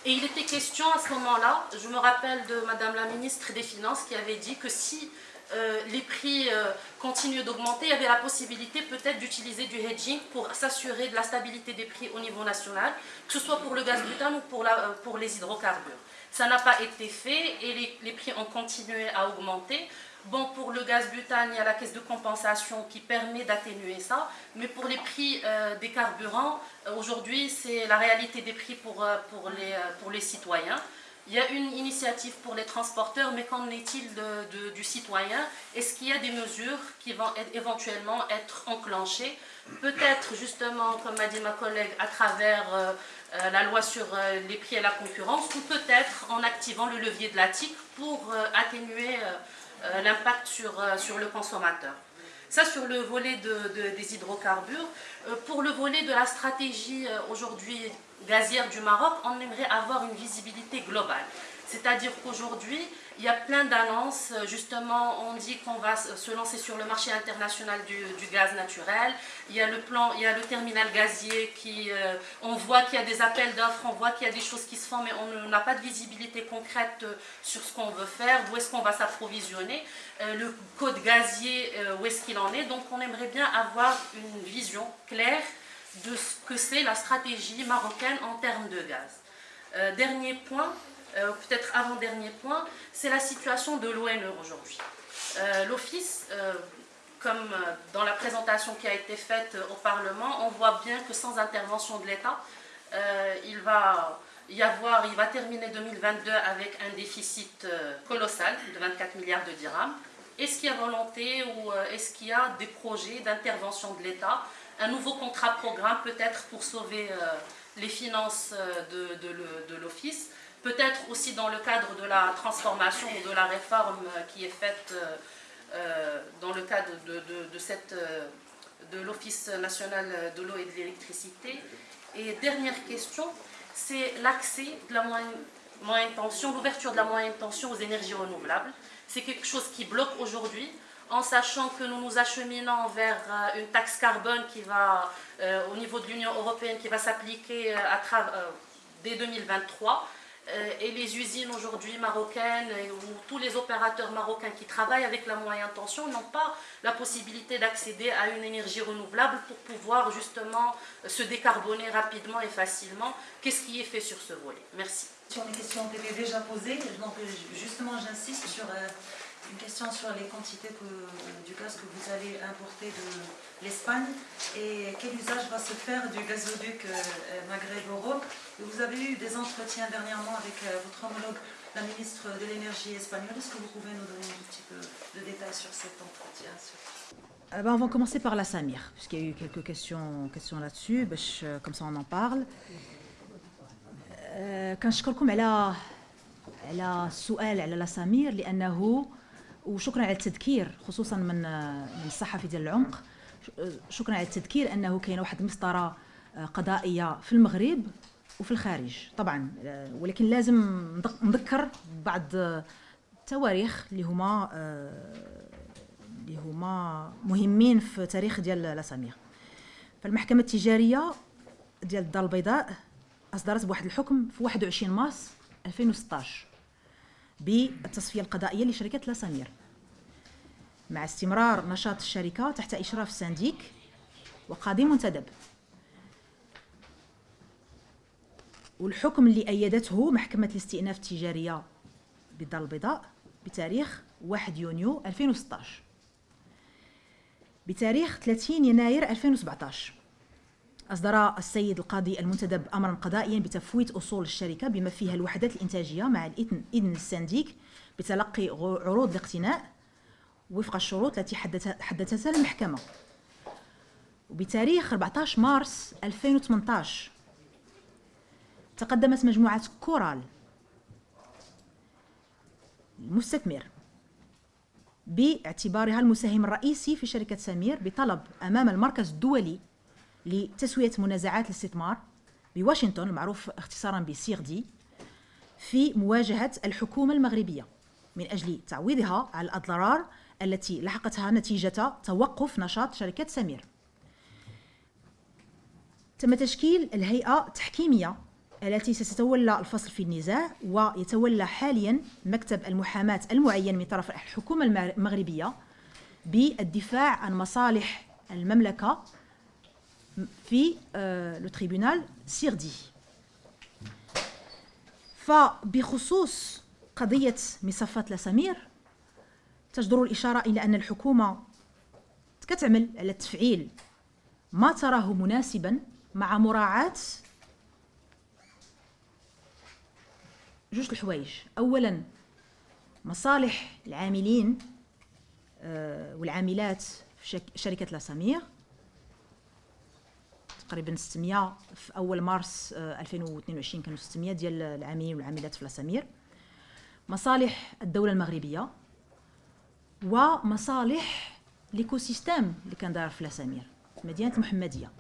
Et il était question à ce moment-là, je me rappelle de Madame la ministre des Finances qui avait dit que si euh, les prix euh, continuent d'augmenter, il y avait la possibilité peut-être d'utiliser du hedging pour s'assurer de la stabilité des prix au niveau national, que ce soit pour le gaz butane ou pour, euh, les hydrocarbures. Ça n'a pas été fait et les, prix ont continué à augmenter. Bon, pour le gaz butane, il y a la caisse de compensation qui permet d'atténuer ça, mais pour les prix euh, des carburants, aujourd'hui, c'est la réalité des prix pour, pour, les, citoyens. Il y a une initiative pour les transporteurs, mais qu'en est-il du citoyen? Est-ce qu'il y a des mesures qui vont éventuellement être enclenchées? Peut-être justement, comme m'a dit ma collègue, à travers euh, euh, la loi sur euh, les prix et la concurrence, ou peut-être en activant le levier de la TIC pour atténuer l'impact sur, sur le consommateur. Ça sur le volet des hydrocarbures. pour le volet de la stratégie aujourd'hui gazière du Maroc, on aimerait avoir une visibilité globale. C'est-à-dire qu'aujourd'hui, il y a plein d'annonces. Justement, on dit qu'on va se lancer sur le marché international du, gaz naturel. Il y a le plan, il y a le terminal gazier euh, on voit qu'il y a des appels d'offres, on voit qu'il y a des choses qui se font, mais on n'a pas de visibilité concrète sur ce qu'on veut faire, où est-ce qu'on va s'approvisionner. Euh, le code gazier, euh, où est-ce qu'il en est. Donc, on aimerait bien avoir une vision claire de ce que c'est la stratégie marocaine en termes de gaz. Euh, dernier point, euh, peut-être avant-dernier point, c'est la situation de l'ONE aujourd'hui. Euh, l'Office, comme dans la présentation qui a été faite au Parlement, on voit bien que sans intervention de l'État, il va y avoir, il va terminer 2022 avec un déficit colossal de 24 milliards de dirhams. Est-ce qu'il y a volonté ou est-ce qu'il y a des projets d'intervention de l'État? Un nouveau contrat programme peut-être pour sauver euh, les finances euh, de, l'Office, peut-être aussi dans le cadre de la transformation ou de la réforme euh, qui est faite dans le cadre de, l'Office national de l'eau et de l'électricité. Et dernière question, c'est l'accès de la moyenne, tension, l'ouverture de la moyenne tension aux énergies renouvelables. C'est quelque chose qui bloque aujourd'hui en sachant que nous nous acheminons vers euh, une taxe carbone qui va, euh, au niveau de l'Union européenne, qui va s'appliquer euh, dès 2023. Et les usines aujourd'hui marocaines ou tous les opérateurs marocains qui travaillent avec la moyenne tension n'ont pas la possibilité d'accéder à une énergie renouvelable pour pouvoir justement se décarboner rapidement et facilement. Qu'est-ce qui est fait sur ce volet? Merci. Sur les questions ont été déjà posées, donc justement j'insiste sur Une question sur les quantités du gaz que vous allez importer de l'Espagne et quel usage va se faire du gazoduc euh, Maghreb-Europe. Vous avez eu des entretiens dernièrement avec euh, votre homologue, la ministre de l'énergie espagnole. Est-ce que vous pouvez nous donner un petit peu de détails sur cet entretien ah ben, on va commencer par la Samir, puisqu'il y a eu quelques questions, questions là-dessus, comme ça on en parle. كنشكركم على على السؤال على لا سمير لانه وشكرا على التذكير خصوصا من من الصحفي ديال العمق شكرا على التذكير انه كاينه واحد المسطره قضائيه في المغرب وفي الخارج طبعا ولكن لازم نذكر بعض التواريخ اللي هما اللي هما مهمين في تاريخ ديال لاسامير فالمحكمة التجارية ديال الدار البيضاء أصدرت بواحد الحكم في 21 مارس 2016 بالتصفية القضائية لشركة لاسامير مع استمرار نشاط الشركة تحت إشراف سانديك وقاضي منتدب. والحكم اللي أيدته محكمة الاستئناف التجارية بالدار البيضاء بتاريخ 1 يونيو 2016 بتاريخ 30 يناير 2017 أصدر السيد القاضي المنتدب أمرا قضائيا بتفويت أصول الشركة بما فيها الوحدات الإنتاجية مع إذن السنديك بتلقي عروض الاقتناء وفق الشروط التي حددتها المحكمة. وبتاريخ 14 مارس 2018 تقدمت مجموعة كورال. المستثمر. باعتبارها المساهم الرئيسي في شركة سمير بطلب أمام المركز الدولي لتسوية منازعات الاستثمار بواشنطن المعروف اختصارا بسيغ دي في مواجهة الحكومة المغربية من أجل تعويضها على الأضرار التي لحقتها نتيجة توقف نشاط شركة سمير. تم تشكيل الهيئة التحكيمية التي ستتولى الفصل في النزاع ويتولى حاليا مكتب المحاماة المعين من طرف الحكومة المغربية بالدفاع عن مصالح المملكة في لو تريبونال سيردي فبخصوص قضية مصفات لاسامير تجدر الإشارة إلى أن الحكومة كتعمل على تفعيل ما تراه مناسبا مع مراعاة جوج الحوايج. أولا مصالح العاملين والعاملات في شركة لاسامير تقريبا 600 في أول مارس 2022 كانوا 600 ديال العاملين والعاملات في لاسامير. مصالح الدولة المغربية ومصالح ليكو سيستيم اللي كان داير في لاسامير مدينة المحمديه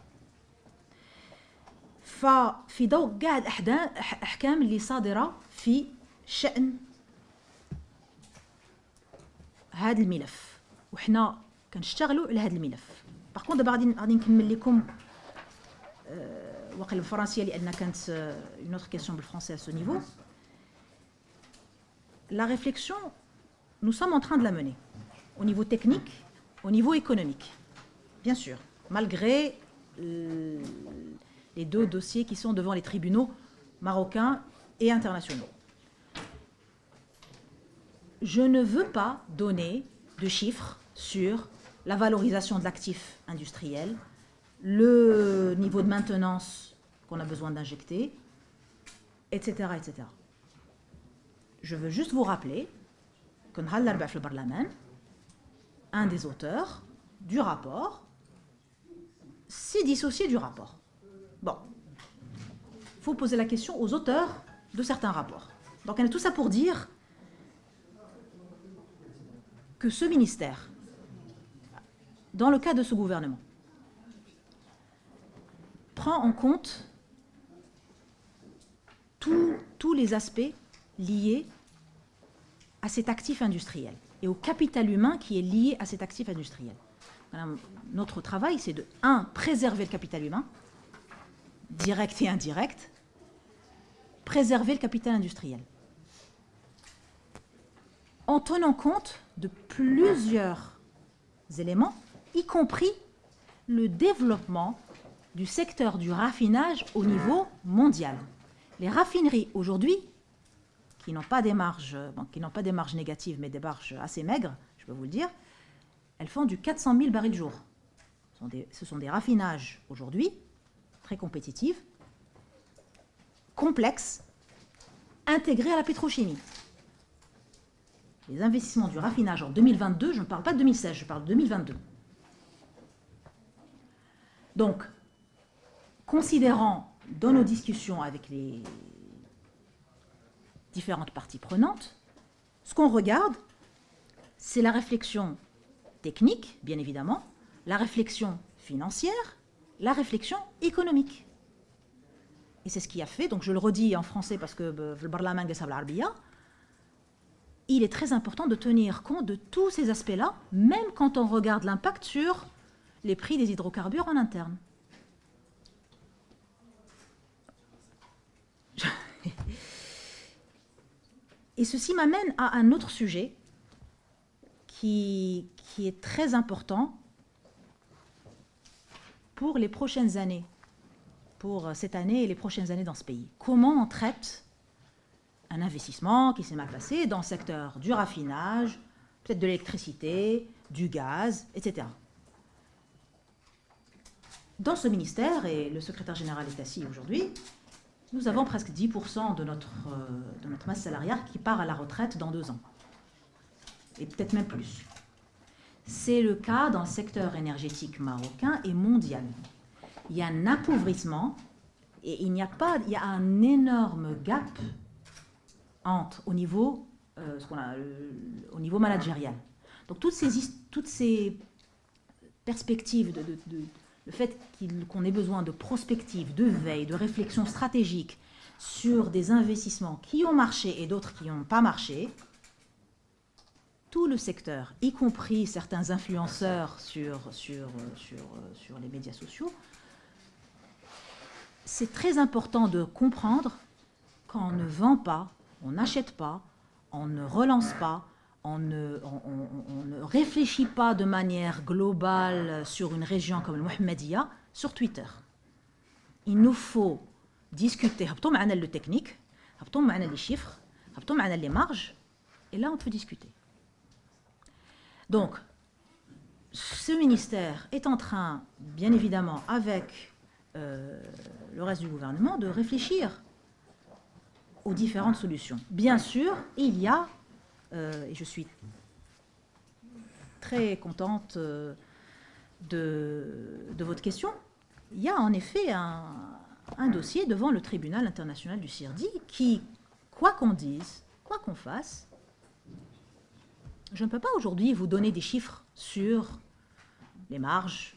ففي ضوء كاع الاحكام اللي صادرة في شأن هذا الملف. وحنا كنشتغلوا على هذا الملف. باغ دابا غادي غادي نكمل لكم وقل بالفرنسيه لأن كانت une autre question بالفرنسي à ce niveau. La réflexion nous sommes en train de la mener. Au niveau technique au niveau économique. Bien sûr malgré les deux dossiers qui sont devant les tribunaux marocains et internationaux je ne veux pas donner de chiffres sur la valorisation de l'actif industriel le niveau de maintenance qu'on a besoin d'injecter, etc., etc. Je veux juste vous rappeler que un des auteurs du rapport s'est dissocié du rapport. Bon, il faut poser la question aux auteurs de certains rapports. Donc, on a tout ça pour dire que ce ministère, dans le cas de ce gouvernement, prend en compte tous les aspects liés à cet actif industriel et au capital humain qui est lié à cet actif industriel. Notre travail, c'est de, un, préserver le capital humain, direct et indirect, préserver le capital industriel, en tenant compte de plusieurs éléments, y compris le développement du secteur du raffinage au niveau mondial. Les raffineries aujourd'hui qui n'ont pas des marges, pas des marges négatives, mais des marges assez maigres, je peux vous le dire, elles font du 400 000 barils jour. Ce sont des, ce sont des raffinages aujourd'hui, très compétitifs, complexes, intégrés à la pétrochimie. Les investissements du raffinage en 2022, je ne parle pas de 2016, je parle de 2022. Donc, considérant dans nos discussions avec les différentes parties prenantes, ce qu'on regarde, c'est la réflexion technique, bien évidemment, la réflexion financière, la réflexion économique. Et c'est ce qui a fait, donc je le redis en français parce que euh, le Parlement il est très important de tenir compte de tous ces aspects-là, même quand on regarde l'impact sur les prix des hydrocarbures en interne. [laughs] Et ceci m'amène à un autre sujet qui est très important pour les prochaines années, pour cette année et les prochaines années dans ce pays. Comment on traite un investissement qui s'est mal passé dans le secteur du raffinage, peut-être de l'électricité, du gaz, etc. Dans ce ministère, et le secrétaire général est assis aujourd'hui, nous avons presque 10% de notre, euh, de notre masse salariale qui part à la retraite dans deux ans. Et peut-être même plus. C'est le cas dans le secteur énergétique marocain et mondial. Il y a un appauvrissement et il n'y a pas, il y a un énorme gap entre au niveau, euh, a, au niveau managérial. Donc toutes ces, toutes ces perspectives de, le fait qu'on ait besoin de prospective, de veille, de réflexion stratégique sur des investissements qui ont marché et d'autres qui n'ont pas marché, tout le secteur, y compris certains influenceurs sur, les médias sociaux, c'est très important de comprendre qu'on ne vend pas, on n'achète pas, on ne relance pas, on ne, réfléchit pas de manière globale sur une région comme le Mohammedia sur Twitter. Il nous faut discuter, le technique, les chiffres, les marges, et là on peut discuter. Donc, ce ministère est en train, bien évidemment, avec euh, le reste du gouvernement, de réfléchir aux différentes solutions. Bien sûr, il y a euh, et je suis très contente euh, de, votre question. Il y a en effet un, dossier devant le tribunal international du CIRDI qui, quoi qu'on dise, quoi qu'on fasse, je ne peux pas aujourd'hui vous donner des chiffres sur les marges,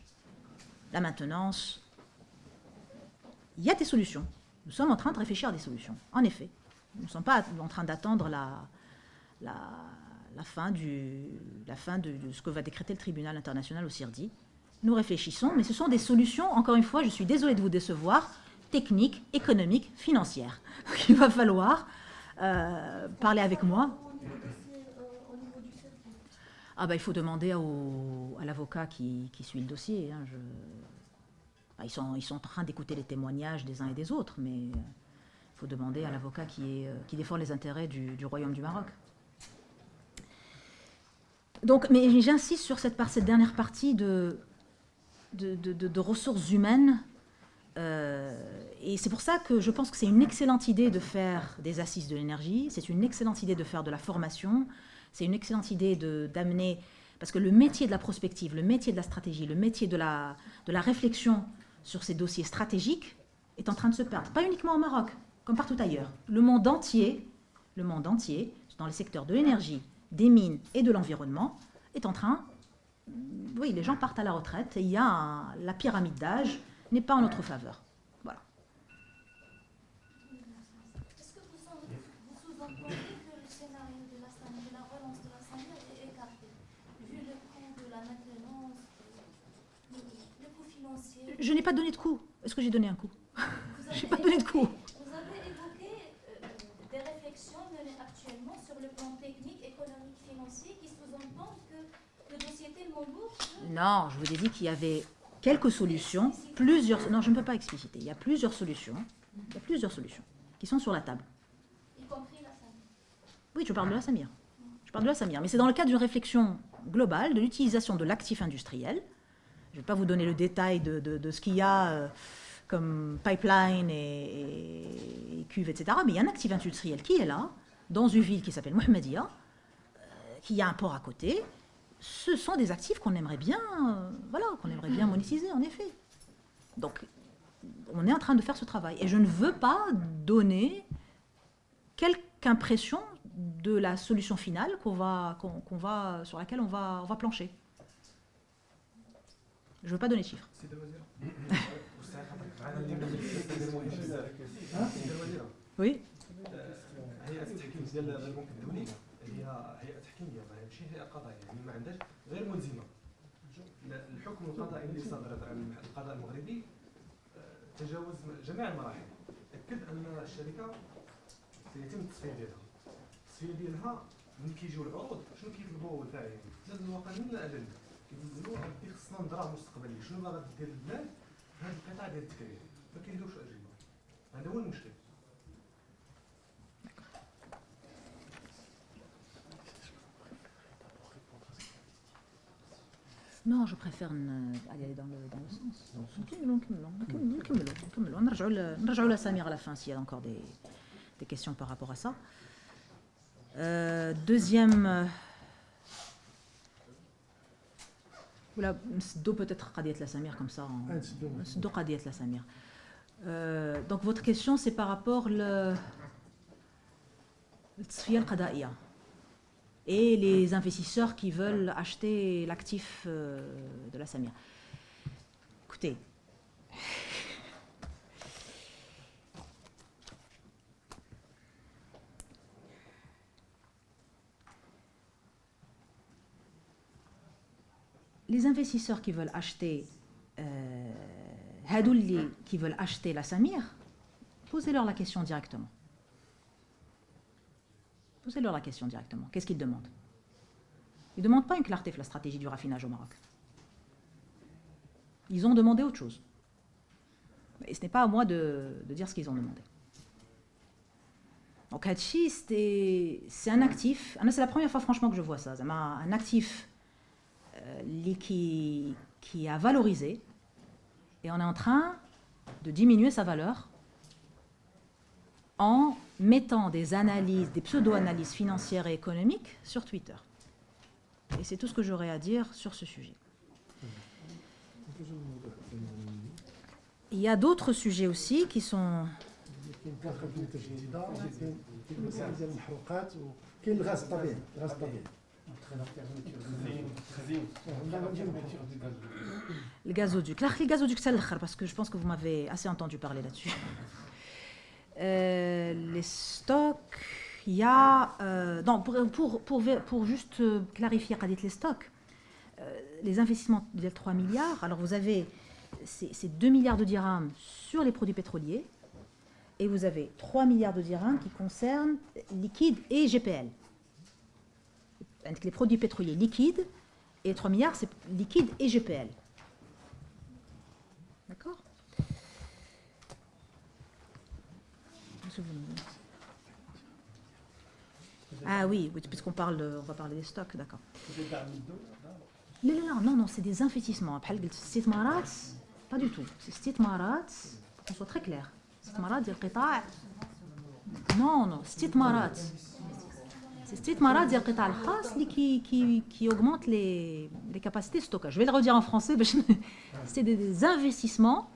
la maintenance. Il y a des solutions. Nous sommes en train de réfléchir à des solutions, en effet. Nous ne sommes pas en train d'attendre la, fin de, ce que va décréter le tribunal international au CIRDI. Nous réfléchissons, mais ce sont des solutions, encore une fois, je suis désolée de vous décevoir, techniques, économiques, financières. [laughs] il va falloir euh, parler avec moi. Ah bah, il faut demander au, à l'avocat qui, qui, suit le dossier. Hein, je... ils, sont, ils sont en train d'écouter les témoignages des uns et des autres, mais il faut demander à l'avocat qui, euh, qui défend les intérêts du, du Royaume du Maroc. Donc, mais j'insiste sur cette, cette, dernière partie de, de, ressources humaines. Euh, et c'est pour ça que je pense que c'est une excellente idée de faire des assises de l'énergie, c'est une excellente idée de faire de la formation, c'est une excellente idée d'amener... Parce que le métier de la prospective, le métier de la stratégie, le métier de la, de la réflexion sur ces dossiers stratégiques est en train de se perdre. Pas uniquement au Maroc, comme partout ailleurs. Le monde entier, le monde entier, dans les secteurs de l'énergie, des mines et de l'environnement est en train... Oui, les gens partent à la retraite et il y a la pyramide d'âge n'est pas en notre faveur. Voilà. Est-ce que vous, sous-entendez que le scénario de la, de la relance de la SAMIR est écarté, vu le coût de la maintenance, le, coût financier Je n'ai pas donné de coût. Est-ce que j'ai donné un coût Je n'ai pas donné de coût. Non, je vous ai dit qu'il y avait quelques solutions, plusieurs... Non, je ne peux pas expliciter. Il y a plusieurs solutions, il y a plusieurs solutions qui sont sur la table. Y compris la Oui, je parle de la Samir. Je parle de la Samir. Mais c'est dans le cadre d'une réflexion globale de l'utilisation de l'actif industriel. Je ne vais pas vous donner le détail de, ce qu'il y a euh, comme pipeline et, et cuve, etc. Mais il y a un actif industriel qui est là, dans une ville qui s'appelle Mohammedia, euh, qui a un port à côté. Ce sont des actifs qu'on aimerait bien, euh, voilà, qu'on aimerait bien monétiser, en effet. Donc, on est en train de faire ce travail. Et je ne veux pas donner quelque impression de la solution finale qu'on va, sur laquelle on va plancher. Je ne veux pas donner de chiffres. سيد الوزير أستاذ حضرتك عن اللي من السيد الوزير Oui. هيئة التحكيم ديال البنك الدولي هي هيئة تحكيمية ماشي هيئة قضائية يعني ما عندهاش غير ملزمة لا- الحكم القضائي اللي صدر عن القضاء المغربي آه، تجاوز جميع المراحل أكد أن الشركة سيتم التصفية ديالها التصفية ديالها ملي كيجيو العروض شنو كيطلبوا الفاعلين زاد الوطنيين لا أدنى كيقولوا ربي خصنا نضرب مستقبلي شنو باغا دير البلاد في هذا القطاع ديال التكرير ما كيلقاوش أجوبة هذا هو المشكل Non, je préfère ne- aller dans le, dans le sens. نكملوا نكملوا نكملوا نكملوا نكملوا نرجعوا ل- نرجعوا la Samir à la fin s'il y a encore des, des questions par rapport à ça. Euh, deuxième. euh, Voilà, نسدوا peut-être قضية la Samir comme ça. en- نسدوا قضية la Samir. Euh, donc votre question c'est par rapport le التصفية القضائية et les investisseurs qui veulent acheter l'actif euh, de la Samir. Écoutez, les investisseurs qui veulent acheter, euh, qui veulent acheter la Samir, posez-leur la question directement. Posez-leur la question directement. Qu'est-ce qu'ils demandent? Ils ne demandent pas une clarté sur la stratégie du raffinage au Maroc. Ils ont demandé autre chose. Et ce n'est pas à moi de, dire ce qu'ils ont demandé. Donc Hachi, c'est un actif. Ah c'est la première fois franchement que je vois ça. Un actif qui, qui a valorisé et on est en train de diminuer sa valeur en mettant des analyses, des pseudo-analyses financières et économiques sur Twitter. Et c'est tout ce que j'aurais à dire sur ce sujet. Il y a d'autres sujets aussi qui sont... Le gazoduc. Le gazoduc, c'est parce que je pense que vous m'avez assez entendu parler là-dessus. [laughs] Euh, les stocks, il y a... euh, non, pour, pour, pour, juste euh, clarifier, les stocks, les investissements de 3 milliards, alors vous avez ces ces 2 milliards de dirhams sur les produits pétroliers, et vous avez 3 milliards de dirhams qui concernent liquide et GPL les produits pétroliers liquides, et 3 milliards, c'est liquide et GPL. D'accord? Ah oui, oui puisqu'on parle, on va parler des stocks, d'accord. Non, non, non, non c'est des investissements. Pas du tout. C'est marat, qu'on soit très clair. Marat, Non, non, marat. C'est استثمارات ديال القطاع الخاص اللي qui, qui, qui augmente les, les capacités de stockage. Je vais le redire en français. باش ن- C'est des, des investissements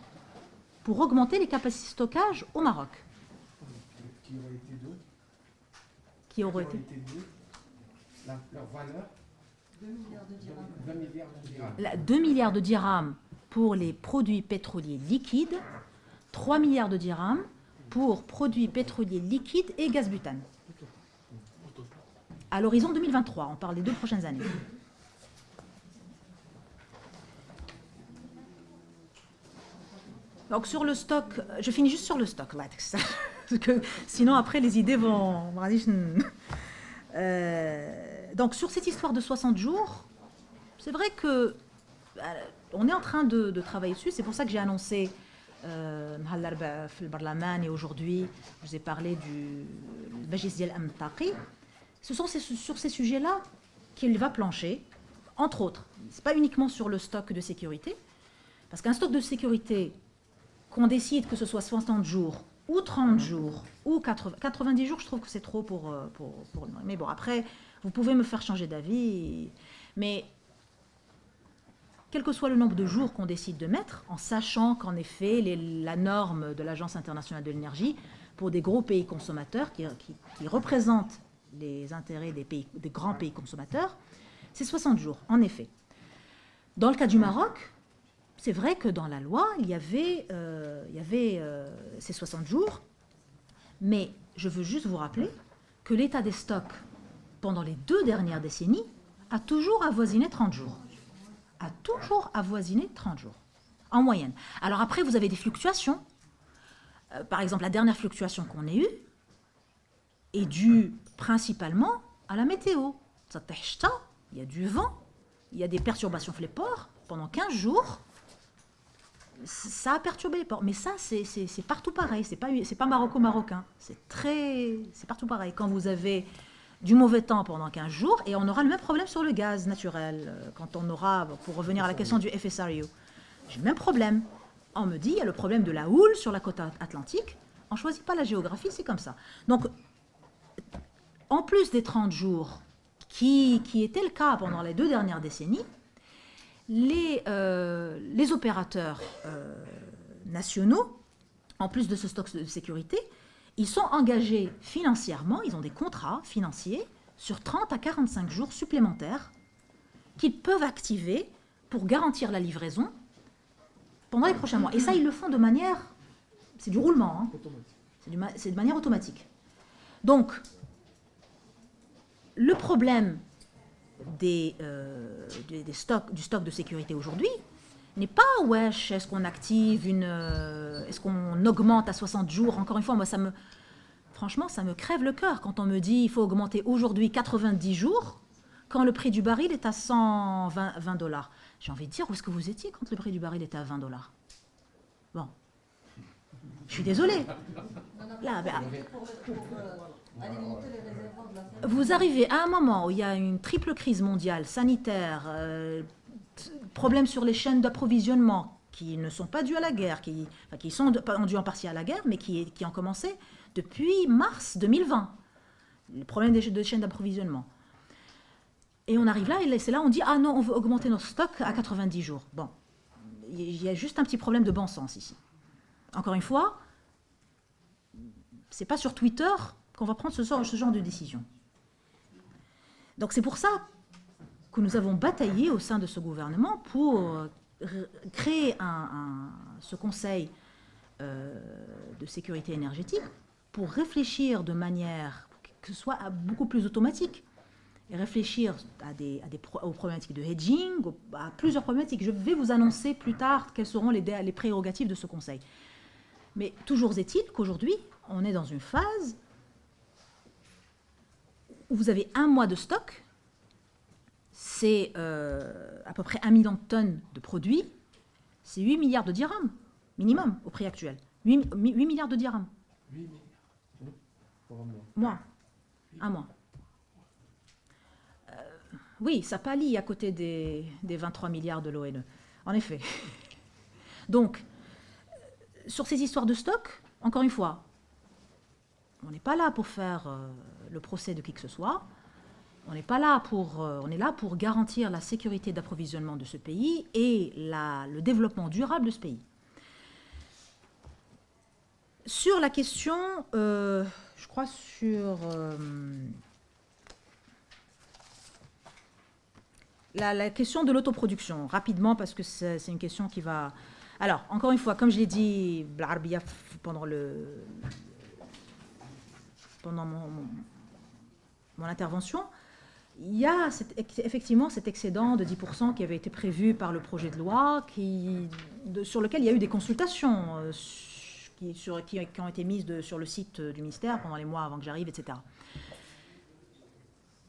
pour augmenter les capacités de stockage au Maroc. qui aurait été d'où Qui auraient été d'où La- leur valeur 2 milliards de dirhams 2 milliards de dirhams La- 2 milliards de dirhams pour les produits pétroliers liquides, 3 milliards de dirhams pour produits pétroliers liquides et gaz butane. à l'horizon 2023. On parle des deux prochaines années. Donc sur le stock, je finis juste sur le stock [laughs] parce que sinon après les idées vont... [laughs] Euh, donc sur cette histoire de 60 jours, c'est vrai que euh, on est en train de, travailler dessus, c'est pour ça que j'ai annoncé euh, et aujourd'hui je vous ai parlé du Bajis Dial Amtaqi, ce sont sur ces sujets-là qu'il va plancher, entre autres. Ce n'est pas uniquement sur le stock de sécurité, parce qu'un stock de sécurité, qu'on décide que ce soit 60 jours ou 30 jours ou 80, 90 jours, je trouve que c'est trop pour, euh, pour, pour, Mais bon, après, vous pouvez me faire changer d'avis, mais quel que soit le nombre de jours qu'on décide de mettre, en sachant qu'en effet, la norme de l'Agence internationale de l'énergie, pour des gros pays consommateurs qui, qui, représentent les intérêts des, pays, des grands pays consommateurs, c'est 60 jours, en effet. Dans le cas du Maroc, c'est vrai que dans la loi, il y avait, euh, il y avait euh, ces 60 jours, mais je veux juste vous rappeler que l'état des stocks pendant les deux dernières décennies a toujours avoisiné 30 jours. A toujours avoisiné 30 jours, en moyenne. Alors après, vous avez des fluctuations. Euh, par exemple, la dernière fluctuation qu'on ait eue est due principalement à la météo. Il y a du vent, il y a des perturbations les ports pendant 15 jours ça a perturbé les ports. Mais ça, c'est partout pareil. C'est pas, pas maroco-marocain. C'est très, partout pareil. Quand vous avez du mauvais temps pendant 15 jours, et on aura le même problème sur le gaz naturel, euh, quand on aura, pour revenir à la question du FSRU, j'ai le même problème. On me dit, il y a le problème de la houle sur la côte atlantique. On ne choisit pas la géographie, c'est comme ça. Donc, en plus des 30 jours, qui, était le cas pendant les deux dernières décennies, les, euh, opérateurs euh, nationaux, en plus de ce stock de sécurité, ils sont engagés financièrement, ils ont des contrats financiers sur 30 à 45 jours supplémentaires qu'ils peuvent activer pour garantir la livraison pendant les prochains mois. Et ça, ils le font de manière... C'est du roulement. Hein. C'est de manière automatique. Donc, le problème euh, des, des, stocks, du stock de sécurité aujourd'hui n'est pas wesh, est-ce qu'on active une. Euh, est-ce qu'on augmente à 60 jours? Encore une fois, moi, ça me. Franchement, ça me crève le cœur quand on me dit il faut augmenter aujourd'hui 90 jours quand le prix du baril est à 120 dollars. J'ai envie de dire où est-ce que vous étiez quand le prix du baril était à 20 dollars? Bon. Je suis désolée. Là, ben, vous arrivez à un moment où il y a une triple crise mondiale, sanitaire, euh, problème sur les chaînes d'approvisionnement qui ne sont pas dus à la guerre, qui, qui sont dus en partie à la guerre, mais qui, qui ont commencé depuis mars 2020. Le problème des, chaînes d'approvisionnement. Et on arrive là, et c'est là on dit Ah non, on veut augmenter nos stocks à 90 jours. Bon, il y a juste un petit problème de bon sens ici. Encore une fois, c'est pas sur Twitter qu'on va prendre ce genre, de décision. Donc c'est pour ça que nous avons bataillé au sein de ce gouvernement pour euh, créer ce conseil euh, de sécurité énergétique pour réfléchir de manière que ce soit beaucoup plus automatique et réfléchir aux problématiques de hedging, à plusieurs problématiques. Je vais vous annoncer plus tard quelles seront les, prérogatives de ce conseil. Mais toujours est-il qu'aujourd'hui, on est dans une phase vous avez un mois de stock, c'est euh, à peu près un million de tonnes de produits, c'est 8 milliards de dirhams, minimum, au prix actuel. 8, milliards de dirhams. 8 milliards Pour un mois. Mois. Un mois. Euh, oui, ça pâlit à côté des, des 23 milliards de l'ONE. En effet. [laughs] Donc, sur ces histoires de stock, encore une fois, on n'est pas là pour faire euh, le procès de qui que ce soit. On n'est pas là pour, euh, on est là pour garantir la sécurité d'approvisionnement de ce pays et le développement durable de ce pays. Sur la question, euh, je crois sur la, question de l'autoproduction, rapidement parce que c'est une question qui va. Alors, encore une fois, comme je l'ai dit pendant le, pendant mon, intervention, il y a effectivement cet excédent de 10% qui avait été prévu par le projet de loi, sur lequel il y a eu des consultations euh, qui, ont été mises sur le site du ministère pendant les mois avant que j'arrive, etc.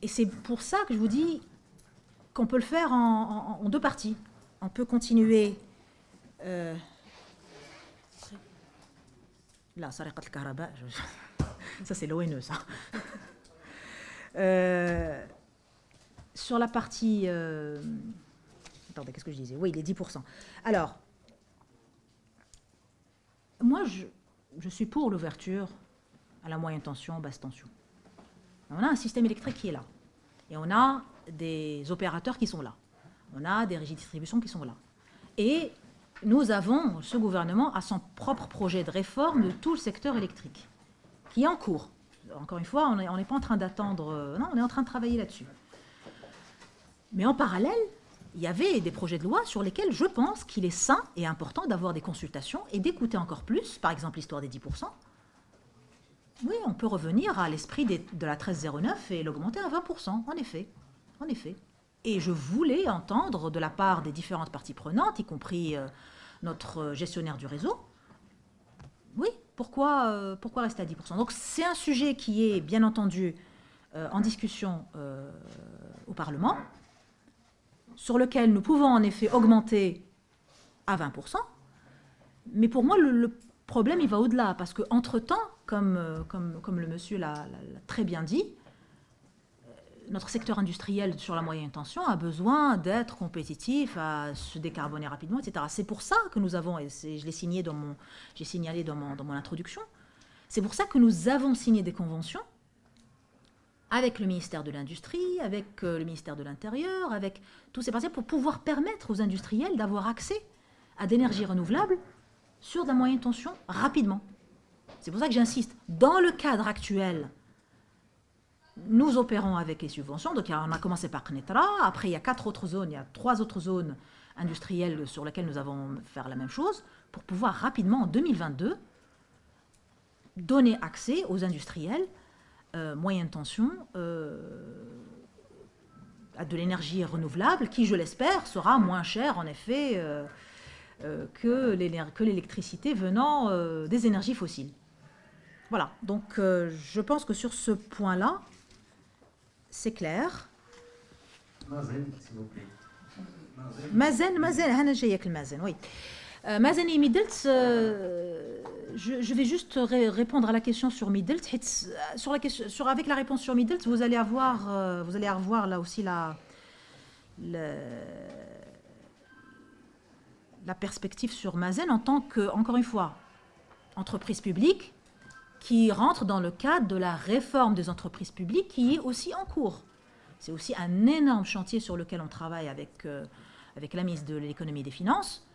Et c'est pour ça que je vous dis qu'on peut le faire en, deux parties. On peut continuer... Euh, là, ça ça c'est l'ONE, ça. Euh, sur la partie... euh, attendez, qu'est-ce que je disais? Oui, les 10%. Alors, moi, je, je suis pour l'ouverture à la moyenne tension, basse tension. On a un système électrique qui est là. Et on a des opérateurs qui sont là. On a des régies de distribution qui sont là. Et nous avons, ce gouvernement a son propre projet de réforme de tout le secteur électrique, qui est en cours. Encore une fois, on n'est pas en train d'attendre, euh, non, on est en train de travailler là-dessus. Mais en parallèle, il y avait des projets de loi sur lesquels je pense qu'il est sain et important d'avoir des consultations et d'écouter encore plus, par exemple l'histoire des 10%. Oui, on peut revenir à l'esprit de la 1309 et l'augmenter à 20%, en effet. En effet. Et je voulais entendre de la part des différentes parties prenantes, y compris euh, notre gestionnaire du réseau, oui, pourquoi, euh, pourquoi rester à 10% Donc c'est un sujet qui est bien entendu euh, en discussion euh, au Parlement, sur lequel nous pouvons en effet augmenter à 20%. Mais pour moi, le, problème, il va au-delà, parce qu'entre-temps, comme, comme, le monsieur l'a très bien dit, notre secteur industriel sur la moyenne tension a besoin d'être compétitif, à se décarboner rapidement, etc. C'est pour ça que nous avons, et je l'ai signé dans mon, j'ai signalé dans mon, dans mon introduction, c'est pour ça que nous avons signé des conventions avec le ministère de l'Industrie, avec euh, le ministère de l'Intérieur, avec tous ces partenaires pour pouvoir permettre aux industriels d'avoir accès à d'énergie renouvelable sur la moyenne tension rapidement. C'est pour ça que j'insiste. Dans le cadre actuel, nous opérons avec les subventions. Donc, on a commencé par Knetra. Après, il y a quatre autres zones. Il y a trois autres zones industrielles sur lesquelles nous avons faire la même chose pour pouvoir rapidement, en 2022, donner accès aux industriels euh, moyenne tension euh, à de l'énergie renouvelable qui, je l'espère, sera moins chère, en effet, euh, euh, que l'électricité venant des énergies fossiles. Voilà, donc je pense que sur ce point-là, c'est clair. Mazen, s'il vous plaît. Mazen. Mazen, Mazen, Hana oui. Euh, Mazen et Midelt, euh, je, je vais juste ré- répondre à la question sur Midelt. Hits, euh, Sur la question, sur, avec la réponse sur Midelt, vous allez avoir, euh, vous allez avoir là aussi la, la perspective sur Mazen en tant que, encore une fois, entreprise publique qui rentre dans le cadre de la réforme des entreprises publiques qui est aussi en cours. C'est aussi un énorme chantier sur lequel on travaille avec, euh, avec la ministre de l'économie et des finances.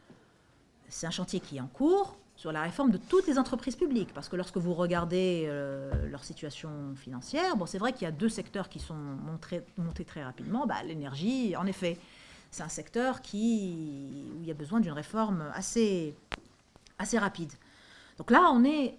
C'est un chantier qui est en cours sur la réforme de toutes les entreprises publiques. Parce que lorsque vous regardez euh, leur situation financière, bon, c'est vrai qu'il y a deux secteurs qui sont montrés- montés très rapidement. Bah, L'énergie, en effet, c'est un secteur qui, où il y a besoin d'une réforme assez, assez rapide. Donc là, on est,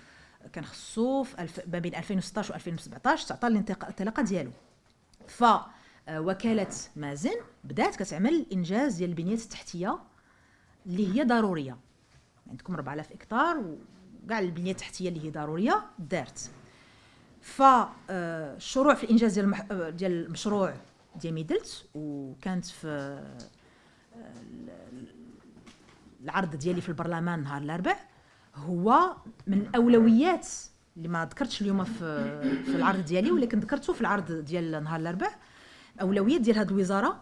كان خصو. ما بين 2016 و 2017 تعطى الانطلاق- الانطلاقة ديالو ف آه، وكالة مازن بدات كتعمل الانجاز ديال البنيات التحتية اللي هي ضرورية عندكم 4000 إكتار وكاع البنيه التحتية اللي هي ضرورية دارت فالشروع في الانجاز ديال. آه، ديال المشروع ديال ميدلت وكانت في آه، العرض ديالي في البرلمان نهار الأربع هو من الاولويات اللي ما ذكرتش اليوم في في العرض ديالي ولكن ذكرته في العرض ديال نهار الأربع. اولويات ديال هذه الوزارة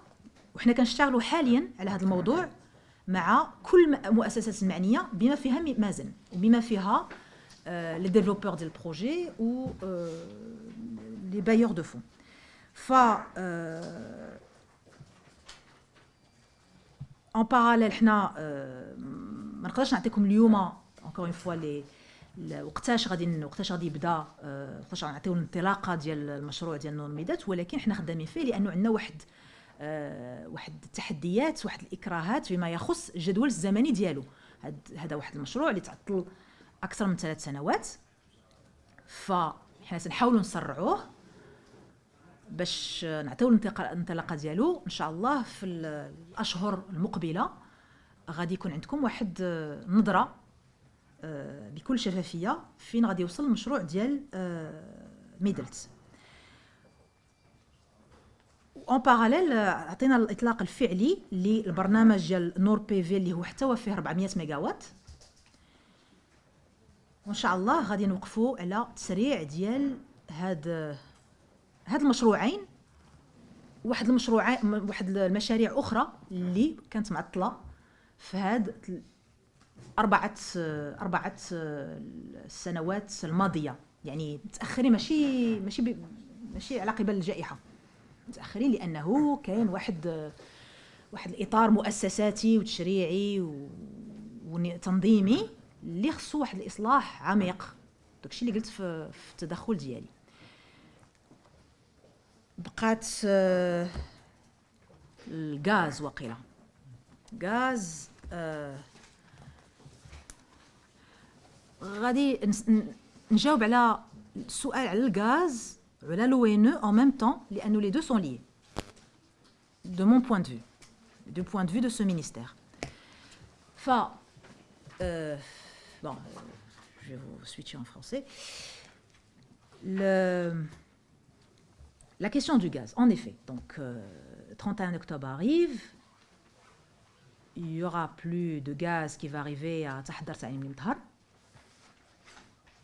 وحنا كنشتغلوا حاليا على هذا الموضوع مع كل المؤسسات المعنية بما فيها مازن وبما فيها لي ديفلوبور ديال البروجي و لي بايور دو فون ف آه، ان باراليل حنا آه، ما نقدرش نعطيكم اليوم اونكور اون فوا لي وقتاش غادي وقتاش غادي يبدا آه، وقتاش غنعطيو الانطلاقة ديال المشروع ديال نون ميدات ولكن حنا خدامين فيه لأنه عندنا واحد آه، واحد التحديات واحد الإكراهات فيما يخص الجدول الزمني ديالو. هذا واحد المشروع اللي تعطل أكثر من ثلاث سنوات. فحنا تنحاولوا نسرعوه باش نعطيو الانطلاقة ديالو. إن شاء الله في الأشهر المقبلة غادي يكون عندكم واحد آه، نظرة آه، بكل شفافية فين غادي يوصل المشروع ديال ميدلت اون باراليل عطينا الإطلاق الفعلي للبرنامج ديال نور بي في اللي هو حتى فيه 400 ميجاوات. وإن شاء الله غادي نوقفوا على تسريع ديال هاد هاد المشروعين. واحد المشروع واحد المشاريع أخرى اللي كانت معطلة في هاد أربعة أربعة السنوات الماضية. يعني متأخرين ماشي ماشي ماشي على قبل الجائحة. متأخرين لأنه كان واحد واحد الإطار مؤسساتي وتشريعي وتنظيمي اللي خصو واحد الإصلاح عميق. داكشي اللي قلت في, في التدخل ديالي. بقات الغاز وقيله غاز آه غادي نجاوب على السؤال على الغاز وعلى لو ان او ميم طون لانه لي دو سون ليي de mon point de vue du point de vue de ce ministère ف euh, bon je vais vous switcher en français le la question du gaz, en effet. Donc, euh, 31 octobre arrive, il y aura plus de gaz qui va arriver à Tahdar Mimtar.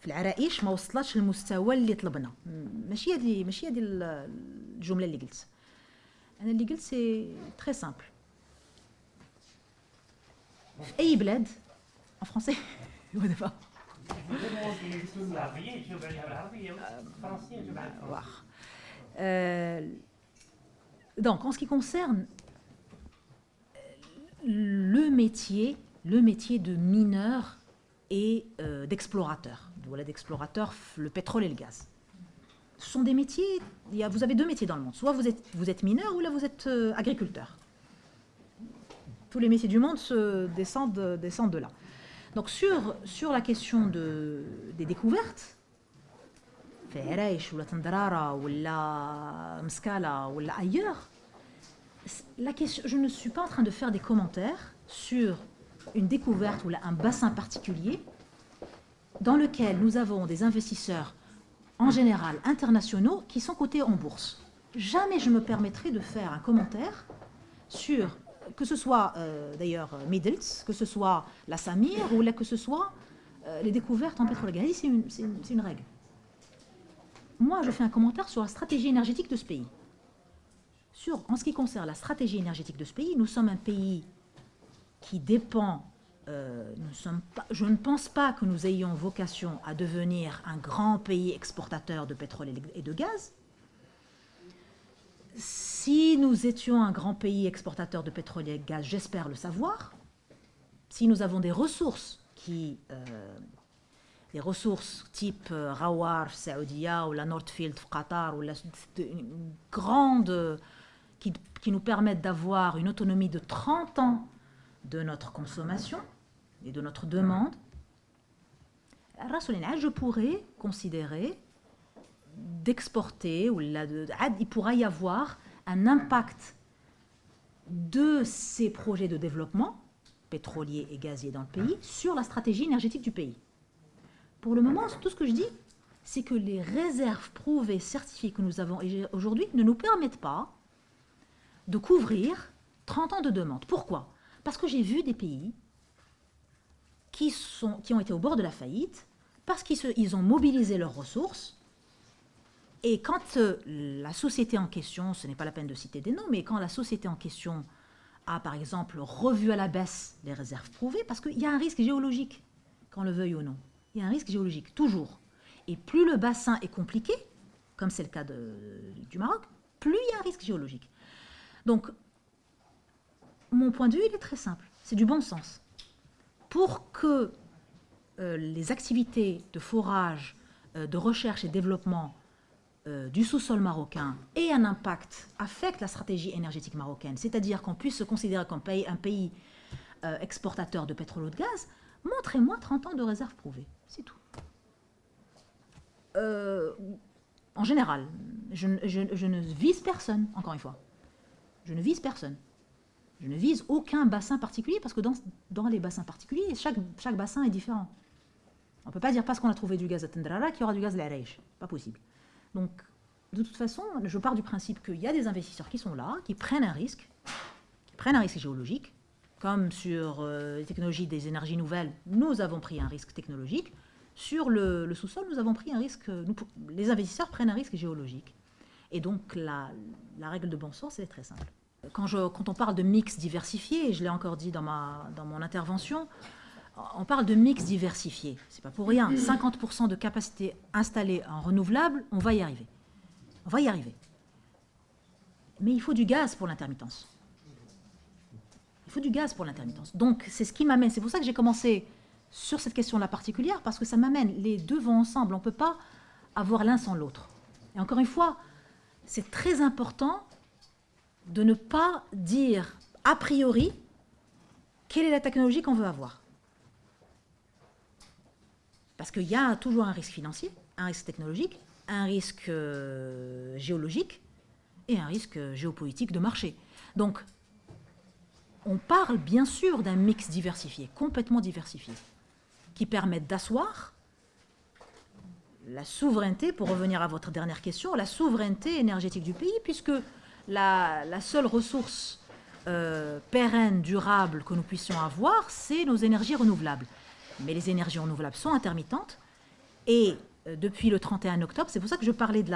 في العرائش ما وصلتش للمستوى اللي طلبنا ماشي هذه ماشي هذه الجمله اللي قلت انا اللي قلت سي تري سامبل في اي بلاد en français [laughs] Euh, donc, en ce qui concerne le métier, le métier de mineur et euh, d'explorateur, voilà, d'explorateur, le pétrole et le gaz. Ce sont des métiers, vous avez deux métiers dans le monde. Soit vous êtes, mineur ou là vous êtes euh, agriculteur. Tous les métiers du monde se descendent, descendent de là. Donc sur, sur la question de, des découvertes, ou ailleurs, la question, je ne suis pas en train de faire des commentaires sur une découverte ou un bassin particulier dans lequel nous avons des investisseurs en général internationaux qui sont cotés en bourse. Jamais je me permettrai de faire un commentaire sur que ce soit euh, d'ailleurs Middles, que ce soit la Samir ou que ce soit euh, les découvertes en pétrole et c'est une, une, règle. Moi, je fais un commentaire sur la stratégie énergétique de ce pays. Sur, en ce qui concerne la stratégie énergétique de ce pays, nous sommes un pays qui dépend. Euh, je ne pense pas que nous ayons vocation à devenir un grand pays exportateur de pétrole et de gaz. Si nous étions un grand pays exportateur de pétrole et de gaz, j'espère le savoir, si nous avons des ressources qui, euh, des ressources type euh, Rawar, Saoudia ou la Nordfield, Qatar, ou une grande, qui nous permettent d'avoir une autonomie de 30 ans de notre consommation et de notre demande, je pourrais considérer d'exporter, ou il pourra y avoir un impact de ces projets de développement pétroliers et gaziers dans le pays sur la stratégie énergétique du pays. Pour le moment, tout ce que je dis, c'est que les réserves prouvées, certifiées que nous avons aujourd'hui ne nous permettent pas de couvrir 30 ans de demande. Pourquoi? Parce que j'ai vu des pays qui, ont été au bord de la faillite, parce qu'ils ont mobilisé leurs ressources, et quand euh, la société en question, ce n'est pas la peine de citer des noms, mais quand la société en question a par exemple revu à la baisse les réserves prouvées, parce qu'il y a un risque géologique, qu'on le veuille ou non, il y a un risque géologique, toujours. Et plus le bassin est compliqué, comme c'est le cas du Maroc, plus il y a un risque géologique. Donc, mon point de vue, il est très simple. C'est du bon sens. Pour que euh, les activités de forage, euh, de recherche et développement euh, du sous-sol marocain aient un impact, affectent la stratégie énergétique marocaine, c'est-à-dire qu'on puisse se considérer comme un pays exportateur de pétrole ou de gaz, montrez-moi 30 ans de réserve prouvée. C'est tout. en général, je, je ne vise personne, encore une fois. Je ne vise personne. Je ne vise aucun bassin particulier parce que dans, les bassins particuliers, chaque, bassin est différent. On ne peut pas dire parce qu'on a trouvé du gaz à Tendrara qu'il y aura du gaz à l'Arèche. Pas possible. Donc, de toute façon, je pars du principe qu'il y a des investisseurs qui sont là, qui prennent un risque, qui prennent un risque géologique, comme sur euh, les technologies des énergies nouvelles, nous avons pris un risque technologique. Sur le, sous-sol, nous avons pris un risque. les investisseurs prennent un risque géologique. Et donc, la, la règle de bon sens, elle est très simple quand, on parle de mix diversifié, et je l'ai encore dit dans mon intervention, on parle de mix diversifié. C'est pas pour rien. 50% de capacité installée en renouvelable, on va y arriver. On va y arriver. Mais il faut du gaz pour l'intermittence. Il faut du gaz pour l'intermittence. Donc, c'est ce qui m'amène. C'est pour ça que j'ai commencé sur cette question-là particulière, parce que ça m'amène. Les deux vont ensemble. On ne peut pas avoir l'un sans l'autre. Et encore une fois, c'est très important de ne pas dire a priori quelle est la technologie qu'on veut avoir. Parce qu'il y a toujours un risque financier, un risque technologique, un risque euh, géologique et un risque géopolitique de marché. Donc, on parle bien sûr d'un mix diversifié, complètement diversifié, qui permet d'asseoir la souveraineté, pour revenir à votre dernière question, la souveraineté énergétique du pays, puisque la, seule ressource euh, pérenne, durable que nous puissions avoir, c'est nos énergies renouvelables. Mais les énergies renouvelables sont intermittentes et euh, depuis le 31 octobre, c'est pour ça que je parlais de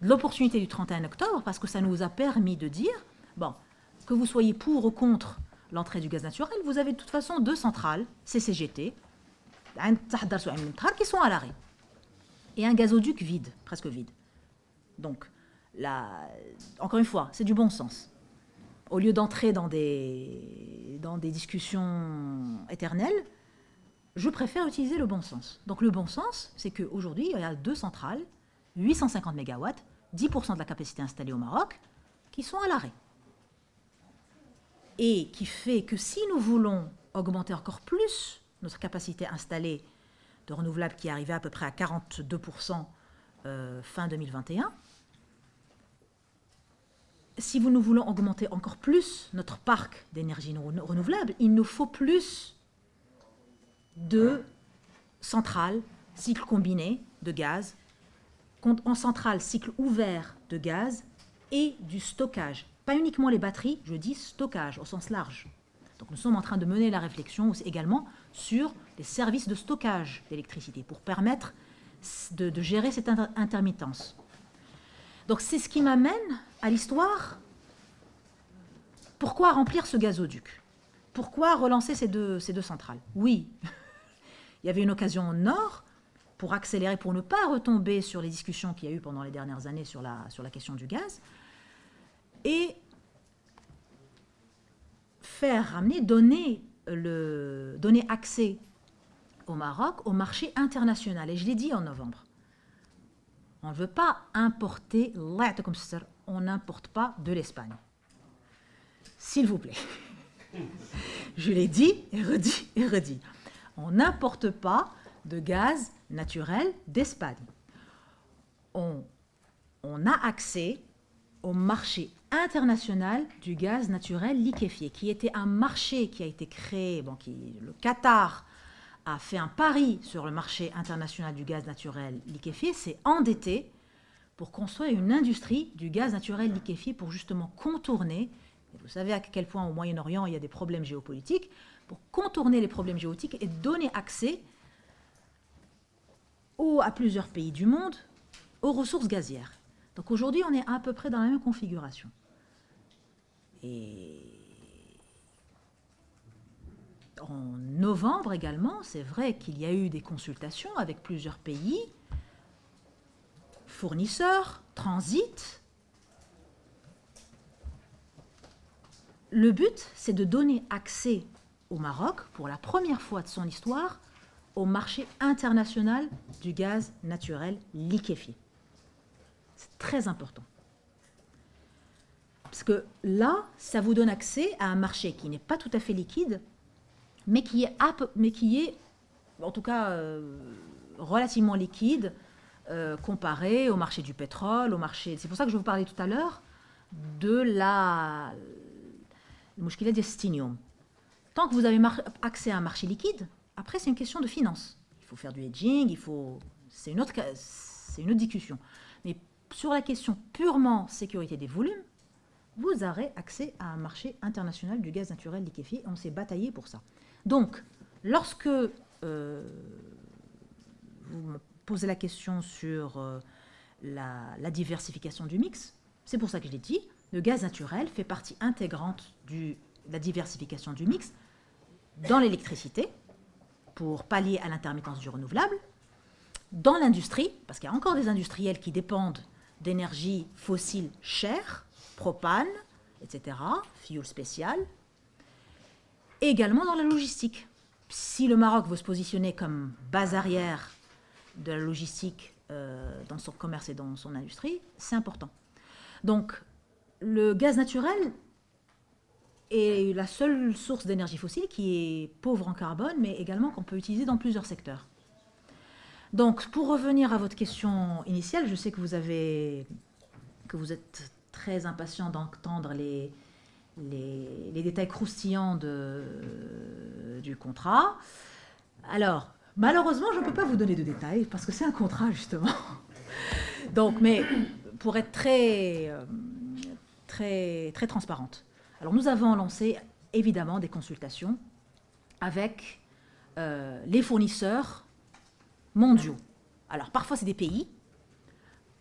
l'opportunité du 31 octobre, parce que ça nous a permis de dire, bon, que vous soyez pour ou contre l'entrée du gaz naturel, vous avez de toute façon deux centrales, CCGT, qui sont à l'arrêt, et un gazoduc vide, presque vide. Donc, encore une fois, c'est du bon sens. Au lieu d'entrer dans des, discussions éternelles, je préfère utiliser le bon sens. Donc le bon sens, c'est qu'aujourd'hui, il y a deux centrales, 850 MW, 10% de la capacité installée au Maroc, qui sont à l'arrêt. Et qui fait que si nous voulons augmenter encore plus notre capacité installée de renouvelables qui est arrivée à peu près à 42% euh, fin 2021, si nous voulons augmenter encore plus notre parc d'énergie renouvelable, il nous faut plus de centrales, cycle combiné de gaz, en centrale cycle ouvert de gaz et du stockage. Pas uniquement les batteries, je dis stockage au sens large. Donc nous sommes en train de mener la réflexion également sur les services de stockage d'électricité pour permettre de, de gérer cette intermittence. Donc c'est ce qui m'amène à l'histoire. Pourquoi remplir ce gazoduc? Pourquoi relancer ces deux, centrales? Oui, [laughs] il y avait une occasion au nord pour accélérer, pour ne pas retomber sur les discussions qu'il y a eu pendant les dernières années sur la, question du gaz, et faire ramener, donner, donner accès au Maroc au marché international. Et je l'ai dit en novembre. On ne veut pas importer, on n'importe pas de l'Espagne. S'il vous plaît. [laughs] Je l'ai dit et redit et redit. On n'importe pas de gaz naturel d'Espagne. On, a accès au marché international du gaz naturel liquéfié, qui était un marché qui a été créé, bon, qui, le Qatar a fait un pari sur le marché international du gaz naturel liquéfié, s'est endetté pour construire une industrie du gaz naturel liquéfié pour justement contourner, vous savez à quel point au Moyen-Orient il y a des problèmes géopolitiques, pour contourner les problèmes géopolitiques et donner accès à plusieurs pays du monde aux ressources gazières. Donc aujourd'hui on est à peu près dans la même configuration. Et en novembre également, c'est vrai qu'il y a eu des consultations avec plusieurs pays fournisseurs, transitent. Le but, c'est de donner accès au Maroc, pour la première fois de son histoire, au marché international du gaz naturel liquéfié. C'est très important. Parce que là, ça vous donne accès à un marché qui n'est pas tout à fait liquide, mais qui est, mais qui est en tout cas euh, relativement liquide euh, comparé au marché du pétrole, au marché... C'est pour ça que je vous parlais tout à l'heure de la... Le d'estinium. Tant que vous avez accès à un marché liquide, après c'est une question de finance. Il faut faire du hedging, il faut... C'est une, autre... une autre discussion. Mais sur la question purement sécurité des volumes, vous aurez accès à un marché international du gaz naturel liquéfié. On s'est bataillé pour ça. Donc, lorsque euh, posez la question sur euh, la, diversification du mix, c'est pour ça que je l'ai dit, le gaz naturel fait partie intégrante de la diversification du mix dans l'électricité, pour pallier à l'intermittence du renouvelable, dans l'industrie, parce qu'il y a encore des industriels qui dépendent d'énergie fossile chère, propane, etc., fuel spécial, et également dans la logistique si le Maroc veut se positionner comme base arrière de la logistique euh, dans son commerce et dans son industrie, c'est important. Donc, le gaz naturel est la seule source d'énergie fossile qui est pauvre en carbone, mais également qu'on peut utiliser dans plusieurs secteurs. Donc, pour revenir à votre question initiale, je sais que vous, avez, que vous êtes très impatient d'entendre les, les, détails croustillants de, du contrat. Alors, malheureusement, je ne peux pas vous donner de détails parce que c'est un contrat, justement. [laughs] Donc, mais pour être très, euh, très, très transparente. Alors, nous avons lancé évidemment des consultations avec euh, les fournisseurs mondiaux. Alors, parfois, c'est des pays.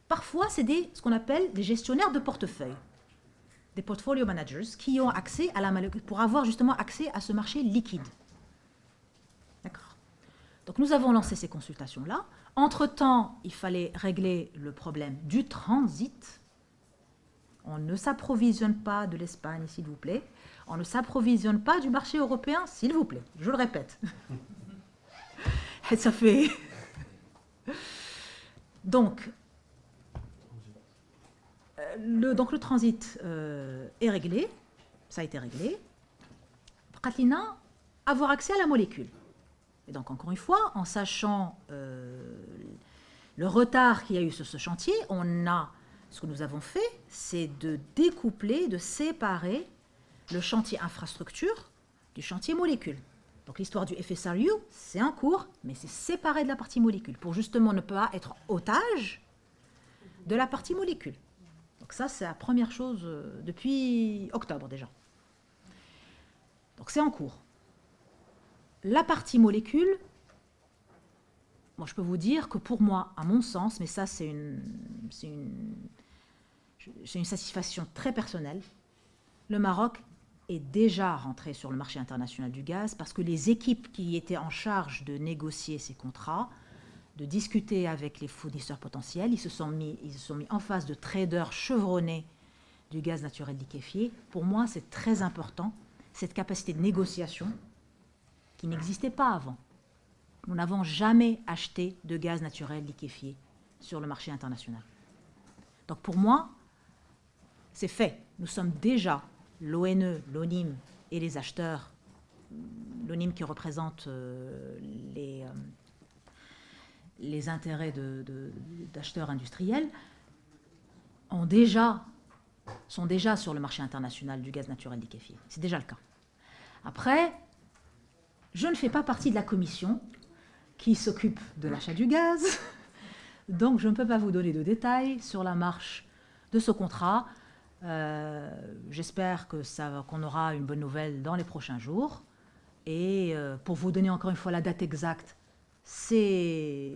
Parfois, c'est ce qu'on appelle des gestionnaires de portefeuille des portfolio managers qui ont accès à la pour avoir justement accès à ce marché liquide. Donc nous avons lancé ces consultations-là. Entre-temps, il fallait régler le problème du transit. On ne s'approvisionne pas de l'Espagne, s'il vous plaît. On ne s'approvisionne pas du marché européen, s'il vous plaît. Je le répète. Ça fait... Donc, le, transit euh, est réglé, ça a été réglé. Katlina, avoir accès à la molécule. Et donc, encore une fois, en sachant euh, le retard qu'il y a eu sur ce chantier, on a, ce que nous avons fait, c'est de découpler, de séparer le chantier infrastructure du chantier molécule. Donc l'histoire du FSRU, c'est en cours, mais c'est séparé de la partie molécule, pour justement ne pas être otage de la partie molécule. Donc ça, c'est la première chose euh, depuis octobre déjà. Donc c'est en cours. La partie molécule, moi je peux vous dire que pour moi, à mon sens, mais ça c'est une, satisfaction très personnelle, le Maroc est déjà rentré sur le marché international du gaz parce que les équipes qui étaient en charge de négocier ces contrats de discuter avec les fournisseurs potentiels. Ils se sont mis, ils se sont mis en face de traders chevronnés du gaz naturel liquéfié. Pour moi, c'est très important, cette capacité de négociation qui n'existait pas avant. Nous n'avons jamais acheté de gaz naturel liquéfié sur le marché international. Donc pour moi, c'est fait. Nous sommes déjà, l'ONE, l'ONIM et les acheteurs, l'ONIM qui représente euh, les... Euh, les intérêts d'acheteurs industriels sont déjà sur le marché international du gaz naturel liquéfié. C'est déjà le cas. Après, je ne fais pas partie de la commission qui s'occupe de l'achat du gaz, [laughs] donc je ne peux pas vous donner de détails sur la marche de ce contrat. Euh, j'espère qu'on aura une bonne nouvelle dans les prochains jours. Et euh, pour vous donner encore une fois la date exacte, c'est...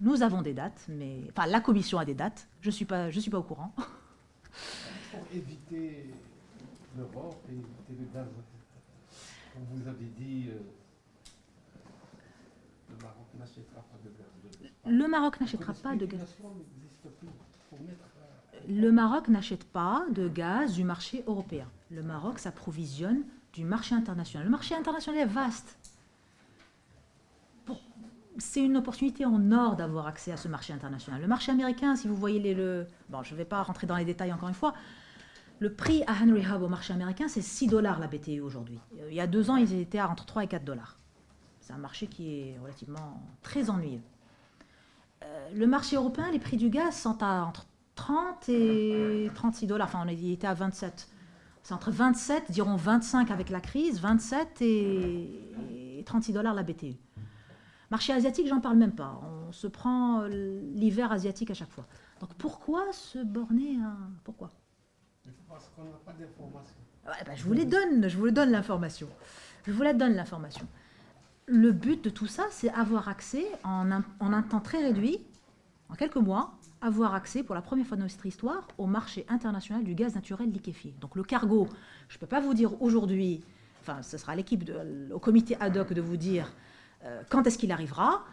Nous avons des dates, mais... Enfin, la commission a des dates. Je ne suis, pas, suis pas au courant. [laughs] Pour éviter l'Europe et éviter le gaz, vous avez dit, euh, le Maroc n'achètera pas de gaz. Le Maroc euh, Le Maroc n'achète pas de gaz du marché européen. Le Maroc s'approvisionne du marché international. Le marché international est vaste. C'est une opportunité en or d'avoir accès à ce marché international. Le marché américain, si vous voyez les, le... Bon, je ne vais pas rentrer dans les détails encore une fois. Le prix à Henry Hub au marché américain, c'est 6 dollars la BTU aujourd'hui. Euh, Il y a deux ans, ils étaient à entre 3 et 4 dollars. C'est un marché qui est relativement très ennuyeux. Euh, le marché européen, les prix du gaz sont à entre 30 et 36 dollars. Enfin, on était à 27. C'est entre 27, dirons 25 avec la crise, 27 et, et 36 dollars la BTU. Marché asiatique, j'en parle même pas. On se prend euh, l'hiver asiatique à chaque fois. Donc pourquoi se borner à... Pourquoi? Parce qu'on n'a pas d'informations. Bah, je vous les donne, je vous donne l'information. Je vous la donne l'information. Le but de tout ça, c'est avoir accès en un, temps très réduit, en quelques mois, avoir accès pour la première fois de notre histoire au marché international du gaz naturel liquéfié. Donc le cargo, je ne peux pas vous dire aujourd'hui, enfin ce sera à l'équipe, au comité ad hoc de vous dire euh, quand est-ce qu'il arrivera,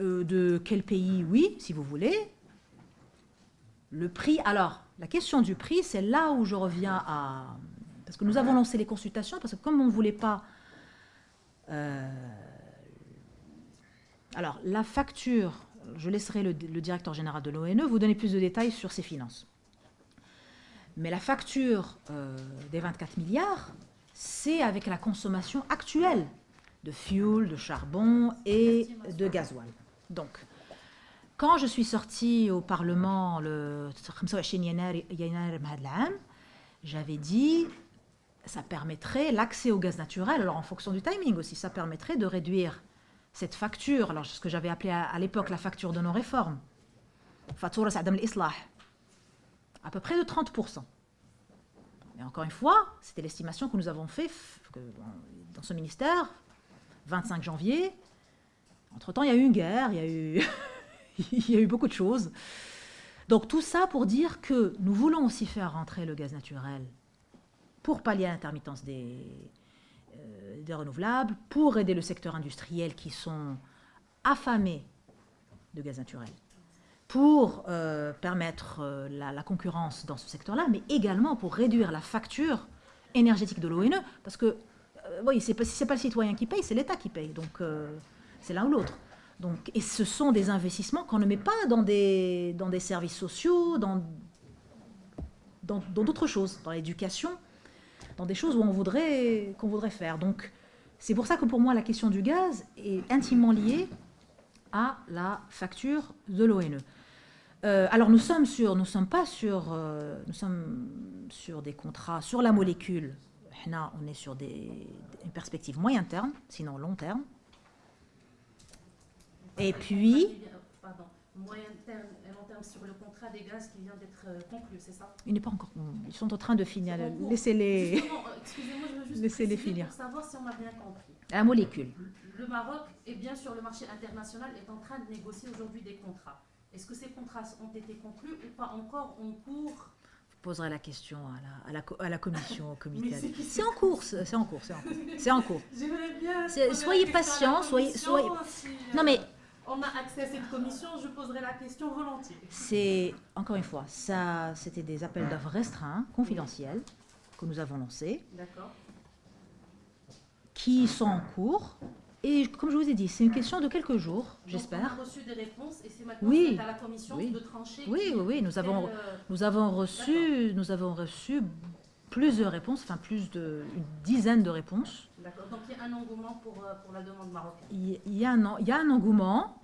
euh, de quel pays, oui, si vous voulez, le prix, alors, la question du prix, c'est là où je reviens à... Parce que nous avons lancé les consultations, parce que comme on ne voulait pas... Euh, alors, la facture, je laisserai le, directeur général de l'ONE vous donner plus de détails sur ses finances. Mais la facture euh, des 24 milliards, c'est avec la consommation actuelle de fuel, de charbon et de gasoil. Donc, quand je suis sortie au Parlement le 25 j'avais dit ça permettrait l'accès au gaz naturel, alors en fonction du timing aussi, ça permettrait de réduire cette facture, alors ce que j'avais appelé à, l'époque la facture de nos réformes, Fatoura Sadam l'Islah, à peu près de 30%. Mais encore une fois, c'était l'estimation que nous avons faite dans ce ministère, 25 janvier. Entre-temps, il y a eu une guerre, [laughs] il y a eu beaucoup de choses. Donc tout ça pour dire que nous voulons aussi faire rentrer le gaz naturel pour pallier l'intermittence des, euh, des renouvelables, pour aider le secteur industriel qui sont affamés de gaz naturel, pour euh, permettre euh, la, concurrence dans ce secteur-là, mais également pour réduire la facture énergétique de l'ONE, parce que, oui, pas, si ce n'est pas le citoyen qui paye, c'est l'État qui paye, donc c'est l'un ou l'autre. Donc, et ce sont des investissements qu'on ne met pas dans des, dans des services sociaux, dans dans dans d'autres choses, dans l'éducation, dans des choses où on voudrait, qu'on voudrait faire. Donc, c'est pour ça que pour moi, la question du gaz est intimement liée à la facture de l'ONE. Euh, alors, nous sommes sur, nous sommes pas sur, euh, nous sommes sur des contrats sur la molécule. Là, on est sur des, une perspective moyen terme, sinon long terme. Et puis, moyen terme et long terme sur le contrat des gaz qui vient d'être euh, conclu, c'est ça? Il n'est pas encore. Ils sont en train de finir. Laissez-les. Euh, Excusez-moi, je veux juste Laissez-les préciser finir. pour savoir si on a bien compris. La molécule. Le Maroc est bien sur le marché international est en train de négocier aujourd'hui des contrats. Est-ce que ces contrats ont été conclus ou pas encore en cours? Je poserai la question à la, à la, co- à la commission, au comité. C'est- en cours, c'est en cours, c'est en cours. [laughs] En bien. Soyez patient, soyez- si, Non, euh, mais- On a accès à cette commission, je poserai la question volontiers. C'est, encore une fois, ça, c'était des appels d'offres restreints, confidentiels, que nous avons lancés, D'accord. qui sont en cours. Et comme je vous ai dit, c'est une question de quelques jours, j'espère. On a reçu des réponses et c'est maintenant Oui. à la commission Oui. de trancher. Oui, oui, oui, nous avons, nous avons reçu, nous avons reçu plusieurs réponses, enfin plus de une dizaine de réponses. D'accord. Donc il y a un engouement pour, euh, pour la demande marocaine. Il y, a un, en- il y a un engouement,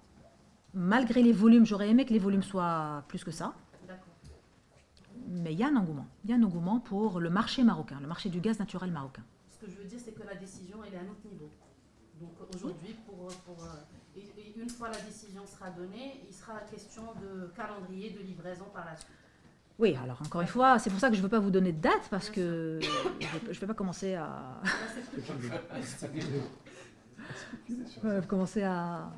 malgré les volumes. J'aurais aimé que les volumes soient plus que ça, D'accord. mais il y a un engouement. Il y a un engouement pour le marché marocain, le marché du gaz naturel marocain. Ce que je veux dire, c'est que la décision, elle est à un autre niveau. Donc aujourd'hui, pour, pour, euh, et une fois la décision sera donnée, il sera question de calendrier, de livraison par la suite. Oui, alors encore une fois, c'est pour ça que je ne veux pas vous donner de date parce que je ne vais pas commencer à, Là, c'est plus euh, commencer à.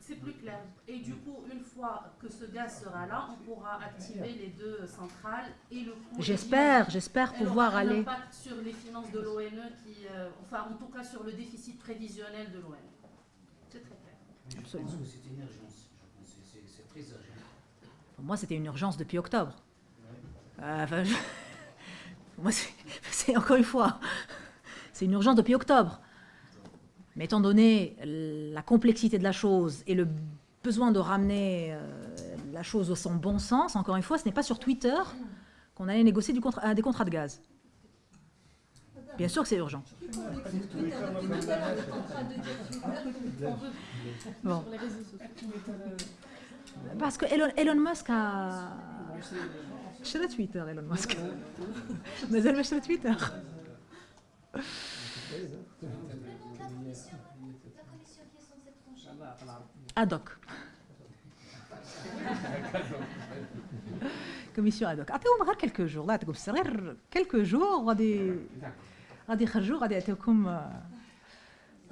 C'est plus clair. Et du coup, une fois que ce gaz sera là, on pourra activer les deux centrales et le coût. J'espère, j'espère pouvoir aller. impact sur les finances de l'ONE, qui, euh, enfin, en tout cas sur le déficit prévisionnel de l'ONE. C'est très clair. Absolument. Je pense que c'est une urgence. Je pense c'est très urgent. Pour moi, c'était une urgence depuis octobre. Euh, enfin, je- [laughs] moi, c'est- c'est encore une fois, c'est une urgence depuis octobre. Mais étant donné la complexité de la chose et le besoin de ramener euh, la chose au son bon sens, encore une fois, ce n'est pas sur Twitter qu'on allait négocier du euh, des contrats de gaz. Bien sûr que c'est urgent. Bon. Parce que Elon, Elon Musk a. شرى تويتر ايلون ماسك [laughs] مازال ما شرى تويتر La commission, la commission qui est censée trancher. ادوك كوميسيون ادوك عطيوهم غير كلكو جور الله يعطيكم السر غير كلكو جور غادي غادي يخرجوا غادي يعطيوكم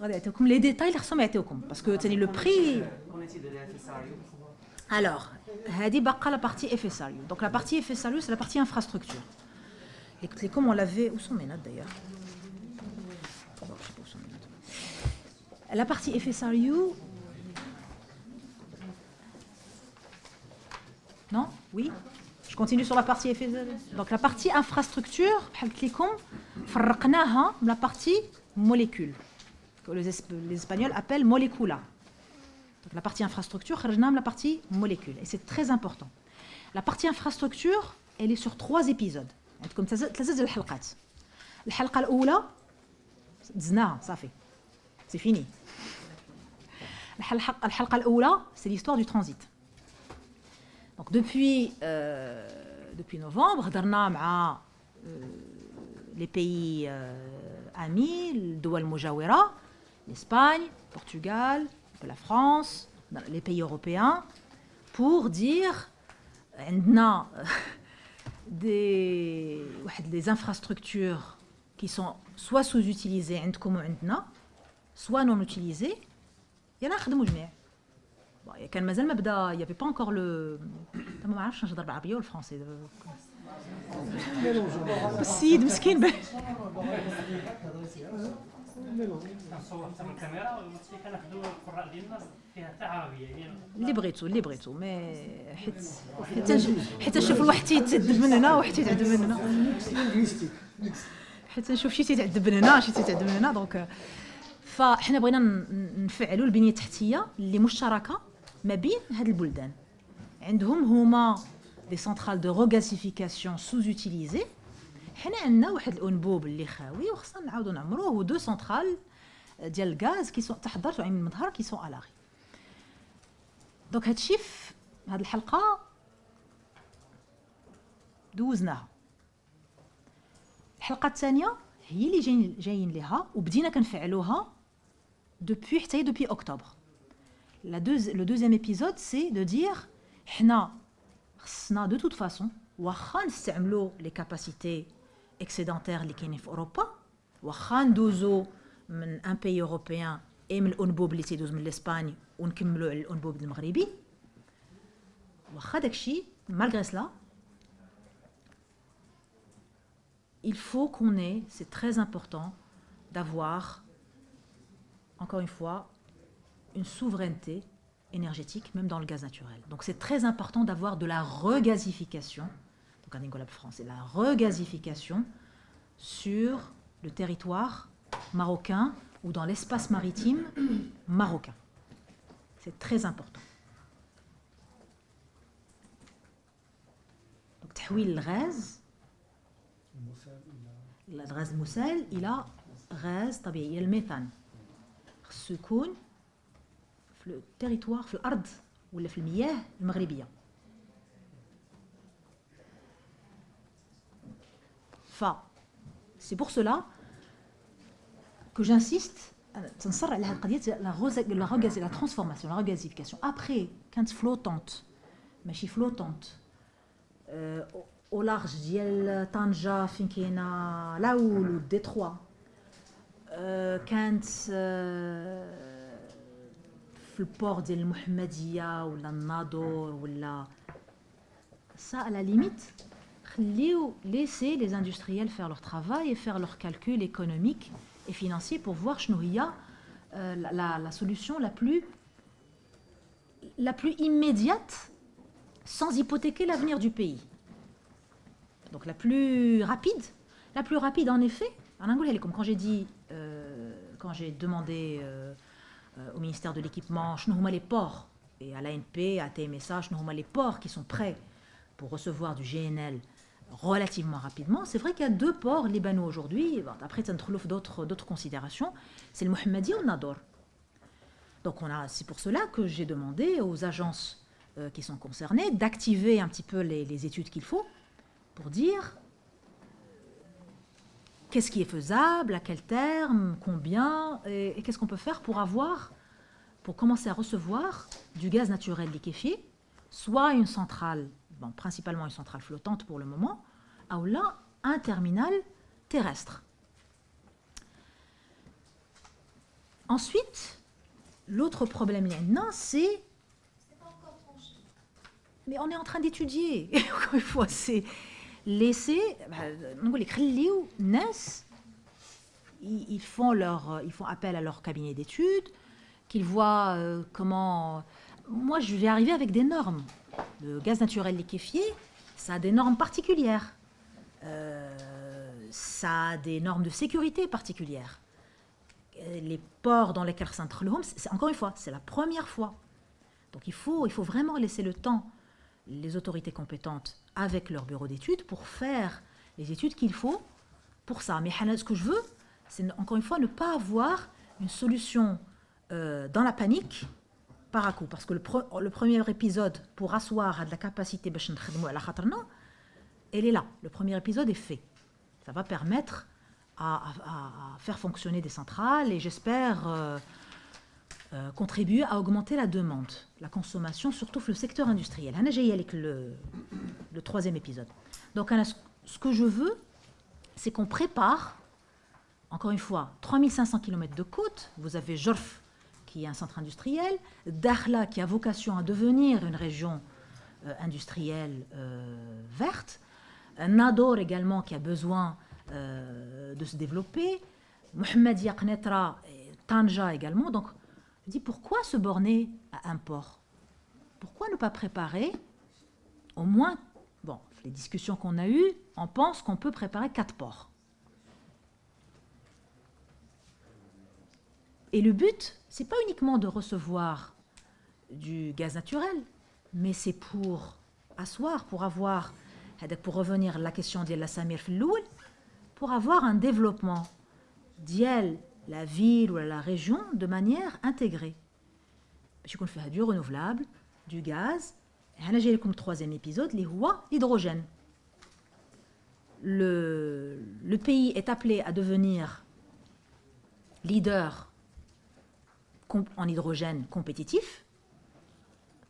غادي يعطيوكم لي ديتاي اللي خصهم يعطيوكم باسكو ثاني لو بري Alors, Hadi la partie FSRU. Donc la partie FSRU, c'est la partie infrastructure. Les télécoms, on l'avait... Où sont mes notes d'ailleurs La partie FSRU... Non Oui Je continue sur la partie FSRU. Donc la partie infrastructure, télécoms, la partie molécule, que les Espagnols appellent molécula. Donc la partie infrastructure, خرجناها من la partie molécule. Et c'est très important. La partie infrastructure, elle est sur trois épisodes. عندكم ثلاثة ثلاثة ديال الحلقات. الحلقة الأولى دزناها صافي. C'est fini. الحلقة الحلقة الأولى, c'est l'histoire du transit. Donc depuis, euh, depuis novembre, هضرنا مع euh, les pays euh, amis, الدول المجاورة, l'Espagne, Portugal, la France, dans les pays européens, pour dire عندنا [laughs] des, واحد des infrastructures qui sont soit sous-utilisées عندكم وعندنا, soit non utilisées, يلا نخدموا جميع. Bon, كان مازال ما بدا il y avait pas encore le ما عرفتش نهضر بالعربيه والفرنسي السيد مسكين به كنصور حتى من الكاميرا وقلت لك كناخذوا القراء ديالنا فيها حتى عربية يعني اللي بغيتو اللي بغيتو مي حيت حيت حيت نشوف الواحد تيتعذب من هنا وواحد تيتعذب من هنا. حيت نشوف شي تيتعذب من هنا شي تيتعذب من هنا دونك فاحنا بغينا نفعلوا البنية التحتية اللي مشتركة ما بين هاد البلدان. عندهم هما دي سنترال دو روغازيفيكاسيون سوز يوتيليزي حنا عندنا واحد الانبوب اللي خاوي وخصنا نعاودوا نعمروه ودو سنترال ديال الغاز كي سون تحضرت وعين المظهر كي سون الاغي دونك هادشي في هاد الحلقه دوزناها الحلقه الثانيه هي اللي جايين جايين ليها وبدينا كنفعلوها دوبوي حتى هي دوبوي اكتوبر لا دوز لو دوزيام ايبيزود سي دو دير حنا خصنا دو توت فاسون واخا نستعملوا لي كاباسيتي اكسيدونتير اللي كاينين في اوروبا واخا ندوزو من ان بي اوروبيان اي من الانبوب اللي تيدوز من الاسبان ونكملوا على الانبوب المغربي واخا داكشي malgré cela il faut qu'on ait c'est très important d'avoir encore une fois une souveraineté énergétique même dans le gaz naturel donc c'est très important d'avoir de la regasification au Carnicolab France, c'est la regazification sur le territoire marocain ou dans l'espace maritime marocain. C'est très important. Donc, Tahwil Rez, l'adresse Moussel, il a Rez, il a le méthane. Secoun, le territoire, le ard, ou le miyah, le maghrébien. ف c'est pour cela que j'insiste تنصر على هذه القضيه لا غوز- لا غاز لا ترانسفورماسيون لا غازيفيكاسيون ابري كانت فلوتونت ماشي فلوتونت او لارج ديال طنجه فين كاينه لاول وديتروا آه، كانت آه، في البور ديال المحمديه ولا الناظور ولا ça à la limite خليو laisser les industriels faire leur travail et faire leurs calculs économiques et financiers pour voir Chnoïa euh, la, solution la plus, la plus immédiate sans hypothéquer l'avenir du pays. Donc la plus rapide, la plus rapide en effet, en anglais, comme quand j'ai dit, euh, quand j'ai demandé euh, au ministère de l'équipement, Chnouma les ports, et à l'ANP, à TMSA, Chnouma les ports qui sont prêts pour recevoir du GNL relativement rapidement. C'est vrai qu'il y a deux ports libanais aujourd'hui, après d'autres d'autres considérations, c'est le Mohammadi ou le Nador. Donc c'est pour cela que j'ai demandé aux agences qui sont concernées d'activer un petit peu les, les études qu'il faut pour dire qu'est-ce qui est faisable, à quel terme, combien, et, qu'est-ce qu'on peut faire pour avoir, pour commencer à recevoir du gaz naturel liquéfié, soit une centrale, principalement une centrale flottante pour le moment, ou là, un terminal terrestre. Ensuite, l'autre problème, non, c'est... Mais on est en train d'étudier. [laughs] Encore une fois, c'est laisser les ils font leur ils font appel à leur cabinet d'études qu'ils voient euh, comment moi je vais arriver avec des normes le gaz naturel liquéfié ça a des normes particulières. Euh, ça a des normes de sécurité particulières. Les ports dans lesquels c'est encore une fois c'est la première fois. Donc il faut il faut vraiment laisser le temps les autorités compétentes avec leur bureau d'études pour faire les études qu'il faut pour ça. Mais ce que je veux, c'est encore une fois ne pas avoir une solution euh, dans la panique par à coup. Parce que le, le premier épisode pour asseoir à de la capacité elle est là. Le premier épisode est fait. Ça va permettre à, faire fonctionner des centrales et j'espère euh, euh, contribuer à augmenter la demande, la consommation, surtout le secteur industriel. j'ai avec le, le troisième épisode. Donc, ce que je veux, c'est qu'on prépare, encore une fois, 3500 km de côte. Vous avez Jorf, qui est un centre industriel, Dakhla, qui a vocation à devenir une région euh, industrielle euh, verte, Nador également, qui a besoin de se développer, Mohamed Yaqnetra, Tanja également. Donc, je dis pourquoi se borner à un port? Pourquoi ne pas préparer au moins, bon, les discussions qu'on a eues, on pense qu'on peut préparer quatre ports? Et le but, c'est pas uniquement de recevoir du gaz naturel, mais c'est pour asseoir, pour avoir, pour revenir à la question de la Samir pour avoir un développement d'IEL la ville ou la région de manière intégrée. Je qu'on fait du renouvelable, du gaz. Et comme troisième épisode, les l'hydrogène. Le, le pays est appelé à devenir leader en hydrogène compétitif.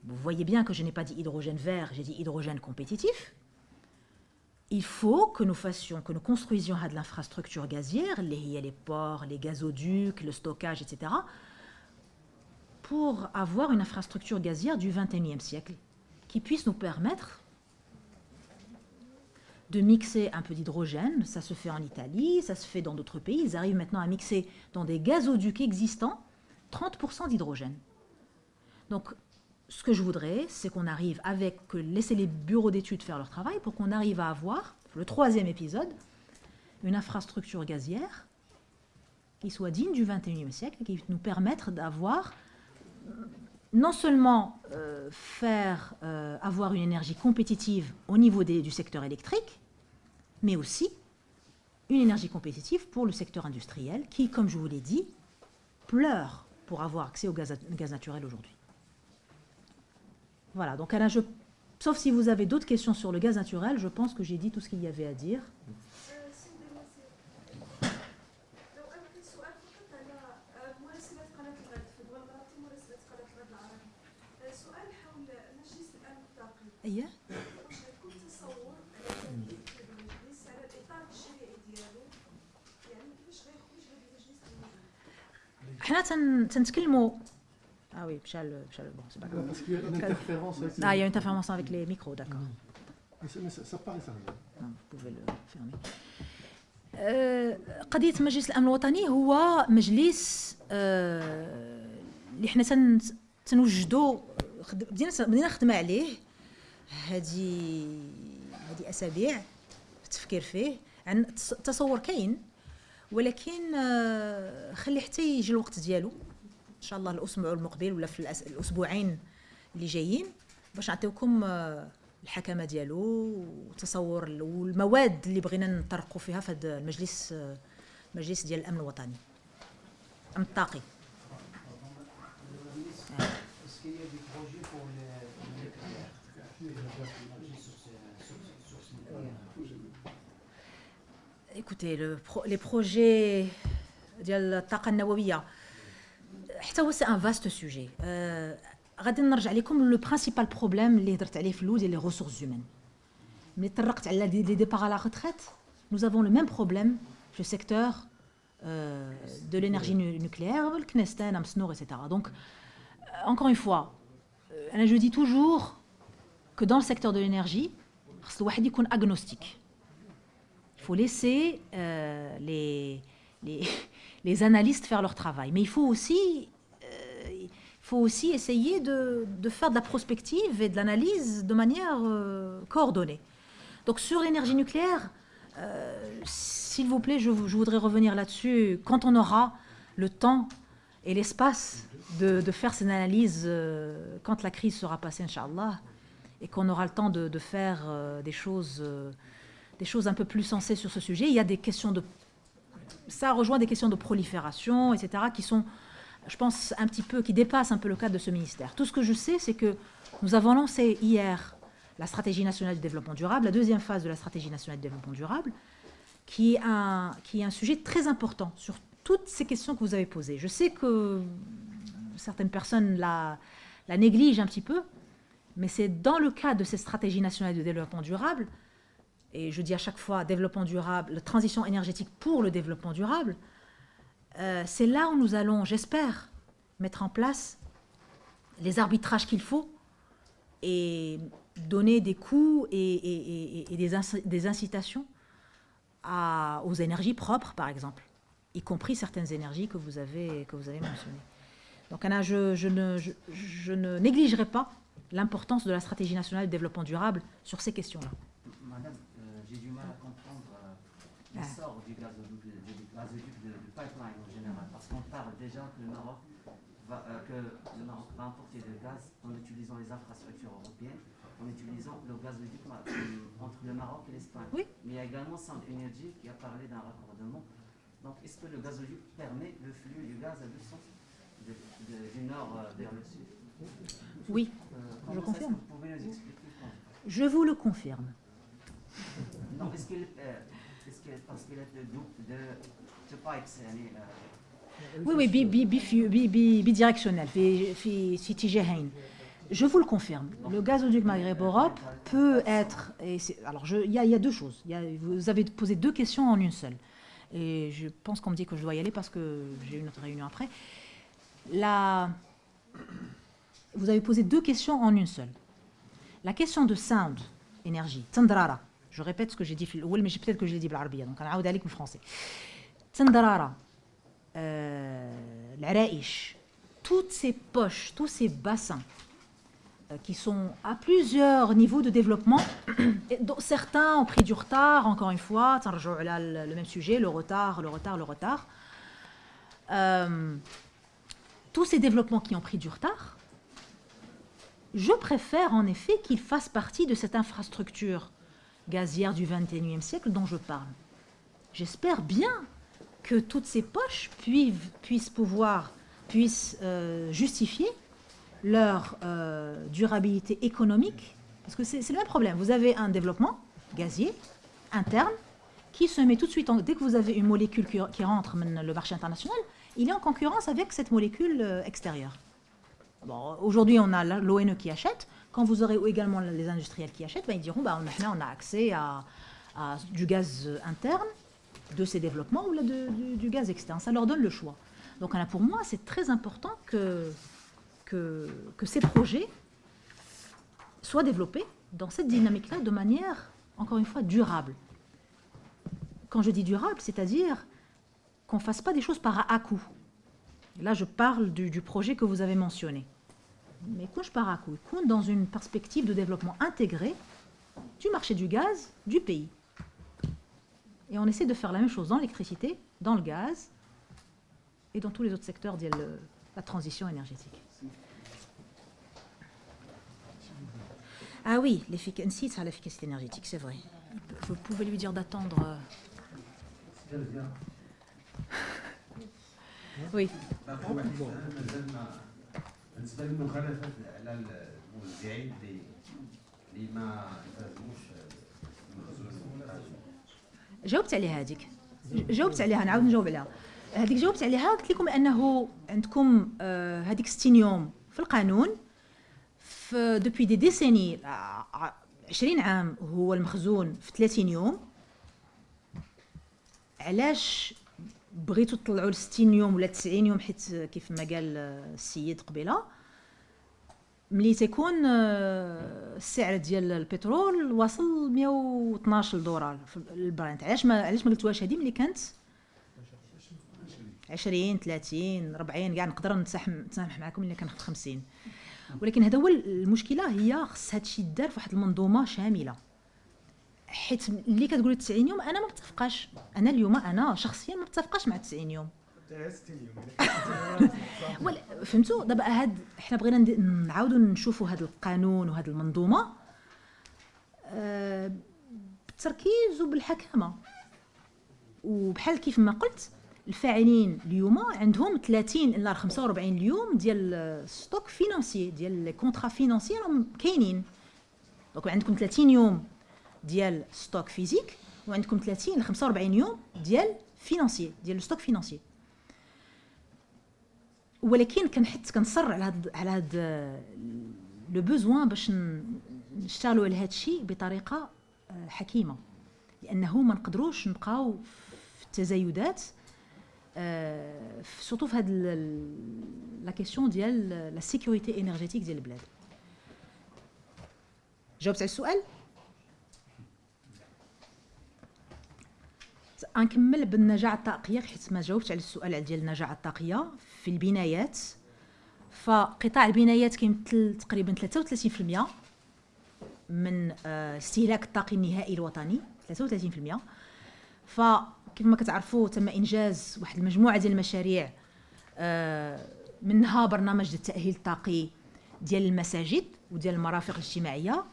Vous voyez bien que je n'ai pas dit hydrogène vert, j'ai dit hydrogène compétitif il faut que nous fassions, que nous construisions de l'infrastructure gazière, les, les ports, les gazoducs, le stockage, etc., pour avoir une infrastructure gazière du XXIe siècle qui puisse nous permettre de mixer un peu d'hydrogène. Ça se fait en Italie, ça se fait dans d'autres pays. Ils arrivent maintenant à mixer dans des gazoducs existants 30% d'hydrogène. Donc, ce que je voudrais, c'est qu'on arrive avec, que laisser les bureaux d'études faire leur travail pour qu'on arrive à avoir, le troisième épisode, une infrastructure gazière qui soit digne du 21e siècle, qui nous permette d'avoir non seulement euh, faire euh, avoir une énergie compétitive au niveau du secteur électrique, mais aussi une énergie compétitive pour le secteur industriel qui, comme je vous l'ai dit, pleure pour avoir accès au gaz naturel aujourd'hui. Voilà, donc Alain, sauf si vous avez d'autres questions sur le gaz naturel, je pense que j'ai dit tout ce qu'il y avait à dire. حنا تنتكلموا. آه وي مشى مشى بون سي با كاين اي اون انترفيرونس افيك لي ميكرو داكور قضية مجلس الأمن الوطني هو مجلس آه، اللي حنا تنوجدو بدينا خدمة عليه. هذه هذه أسابيع في التفكير فيه. عن تصور كاين. ولكن آه، خلي حتى يجي الوقت ديالو. إن شاء الله الأسبوع المقبل ولا في الأسبوعين اللي جايين باش نعطيوكم آه، الحكمة ديالو ال- والمواد اللي بغينا نطرقوا فيها في هذا المجلس آه، المجلس ديال الأمن الوطني. الامن الطاقي. écoutez, les le pro, les projets c'est un vaste sujet. Le principal problème, c'est les ressources humaines. Mais les départs à la retraite, nous avons le même problème le secteur de l'énergie nucléaire, le Knestan, Amsnor, etc. Donc, euh، encore une fois, euh، je dis toujours que dans le secteur de l'énergie, il faut agnostique il faut laisser euh, les, les, [laughs] les analystes faire leur travail. Mais il faut aussi, euh, il faut aussi essayer de, de faire de la prospective et de l'analyse de manière euh, coordonnée. Donc sur l'énergie nucléaire, s'il vous plaît, je, je voudrais revenir là-dessus quand on aura le temps et l'espace de, de faire ces analyses euh, quand la crise sera passée, Inch'Allah, et qu'on aura le temps de, de faire des choses... des choses un peu plus sensées sur ce sujet. Il y a des questions de... Ça rejoint des questions de prolifération, etc., qui sont, je pense, un petit peu, qui dépassent un peu le cadre de ce ministère. Tout ce que je sais, c'est que nous avons lancé hier la stratégie nationale du développement durable, la deuxième phase de la stratégie nationale du développement durable, qui est un, qui est un sujet très important sur toutes ces questions que vous avez posées. Je sais que certaines personnes la, négligent un petit peu, mais c'est dans le cadre de cette stratégie nationale de développement durable et je dis à chaque fois développement durable, transition énergétique pour le développement durable, euh, c'est là où nous allons, j'espère, mettre en place les arbitrages qu'il faut et donner des coûts et, des, inci- des incitations aux énergies propres, par exemple, y compris certaines énergies que vous avez, que vous avez mentionnées. Donc, Anna, je, ne, je ne négligerai pas l'importance de la stratégie nationale de développement durable sur ces questions-là. Madame, euh, j'ai du mal à comprendre euh, Ah. l'essor du gazoduc, du gazoduc de, du pipeline en général, parce qu'on parle déjà que le Maroc va, euh, que le Maroc va importer le gaz en utilisant les infrastructures européennes, en utilisant le gazoduc euh, entre le Maroc et l'Espagne. Oui. Mais il y a également Sound Energy qui a parlé d'un raccordement. Donc, est-ce que le gazoduc permet le flux du gaz à deux sens, de- de- du nord euh, vers le sud? Oui, Euh, je confirme. Vous pouvez nous expliquer Je vous le confirme. Non, est-ce qu'il euh, est-ce que parce qu'il est de double de de pipes يعني euh, Oui, oui, bi- bi- bi- bi- bi- bidirectionnel, في- في- في اتجاهين. Je vous le confirme. Le gazoduc Maghreb-Europe peut être. et c'est- alors, je- il y, a- il y a deux choses. Il y a- vous avez posé deux questions en une seule. Et je pense qu'on me dit que je dois y aller parce que j'ai une autre réunion après. La... Vous avez posé deux questions en une seule. La question de sound, énergie, Tandrara. Je répète ce que j'ai dit, في الأول, mais peut-être que je l'ai dit بالعربية, donc أنا عاود عليك بالفرنسي. Tandrara, euh, العرائش, toutes ces poches, tous ces bassins euh, qui sont à plusieurs niveaux de développement, et dont certains ont pris du retard, encore une fois, تنرجعوا على le même sujet, le retard, le retard, le retard. Euh, tous ces développements qui ont pris du retard, je préfère en effet qu'ils fassent partie de cette infrastructure gazière du 21e siècle dont je parle. J'espère bien que toutes ces poches puissent, pouvoir, puissent euh, justifier leur euh, durabilité économique, parce que c'est le même problème. Vous avez un développement gazier interne qui se met tout de suite, dès que vous avez une molécule qui, rentre dans le marché international, il est en concurrence avec cette molécule euh, extérieure. Aujourd'hui, on a l'ONE qui achète. Quand vous aurez également les industriels qui achètent, ben, ils diront bah, maintenant on a accès à, du gaz interne de ces développements ou là, du, gaz externe. Ça leur donne le choix. Donc pour moi, c'est très important que, que, ces projets soient développés dans cette dynamique-là de manière, encore une fois, durable. Quand je dis durable, c'est-à-dire qu'on ne fasse pas des choses par à-coup. Là, je parle du projet que vous avez mentionné. Mais Mekounj Parakoun dans une perspective de développement intégré du marché du gaz du pays. Et on essaie de faire la même chose dans l'électricité, dans le gaz et dans tous les autres secteurs de la transition énergétique. Ah oui, l'efficacité, l'efficacité énergétique, c'est vrai. Vous pouvez lui dire d'attendre. Euh. [laughs] Oui. Euh, oui. جاوبت عليها هذيك جاوبت عليها نعاود نجاوب عليها هذيك جاوبت عليها قلت لكم أنه عندكم آه، هذيك 60 يوم في القانون في دوبوي دي ديسيني 20 عام هو المخزون في 30 يوم علاش بغيتو تطلعوا ل 60 يوم ولا 90 يوم حيت كيف ما قال السيد قبيلة. ملي تيكون آه، السعر ديال البترول واصل 112 دولار في البرانت علاش ما علاش ما قلتوهاش هذه ملي كانت؟ 20 30 40 كاع نقدر نتسامح معكم الا كناخذ 50 ولكن هذا هو المشكلة هي خص هادشي يدار في واحد المنظومة شاملة. حيت اللي كتقولي 90 يوم أنا ما متفقاش أنا اليوم أنا شخصيا ما متفقاش مع 90 يوم. [laughs] فهمتوا؟ دابا هاد حنا بغينا نعاودوا نشوفوا هذا القانون وهذه المنظومة. آه بالتركيز وبالحكامة. وبحال كيف ما قلت الفاعلين اليوم عندهم 30 إلى 45 اليوم ديال ستوك فينانسي ديال لي كونطرا فينانسي راهم كاينين. دونك عندكم 30 يوم. ديال ستوك فيزيك وعندكم 30 ل 45 يوم ديال فينانسي ديال ستوك فينانسي ولكن كنحط كنصر على هاد على هاد لو بوزوان باش نشتغلوا على هذا الشيء بطريقة آه، حكيمة. لأنه ما نقدروش نبقاو في التزايدات سورتو في هاد لا كيسيون ديال لا سيكوريتي انرجيتيك ديال البلاد. جاوبت على السؤال؟ غنكمل بالنجاعة الطاقية حيت ما جاوبتش على السؤال ديال النجاعة الطاقية في البنايات. فقطاع البنايات كيمثل تقريبا 33% من الاستهلاك الطاقي النهائي الوطني 33% فكيف ما كتعرفوا تم إنجاز واحد المجموعة ديال المشاريع منها برنامج التاهيل الطاقي ديال المساجد وديال المرافق الاجتماعية.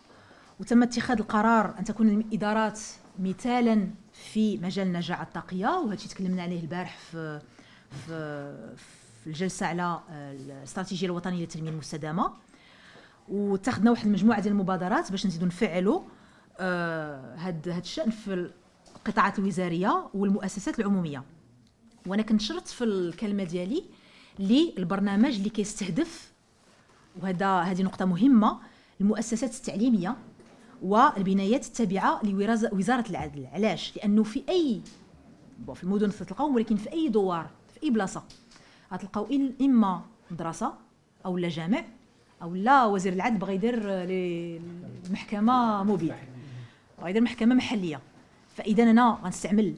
وتم اتخاذ القرار أن تكون الإدارات مثالا في مجال النجاعه الطاقيه وهذا الشيء تكلمنا عليه البارح في في في الجلسة على الاستراتيجية الوطنية للتنميه المستدامة. واتخذنا واحد المجموعة ديال المبادرات باش نزيدوا نفعلوا هذا هذا الشأن في القطاعات الوزارية والمؤسسات العمومية. وأنا كنت شرط في الكلمة ديالي للبرنامج اللي كيستهدف وهذا هذه نقطة مهمة المؤسسات التعليمية. والبنايات التابعة لوزاره العدل. علاش؟ لأنه في اي في المدن تلقاو ولكن في أي دوار في أي بلاصة غتلقاو إما مدرسة أو لا جامع أو لا وزير العدل بغى يدير المحكمة موبيل بغى يدير محكمة محلية. فإذا أنا غنستعمل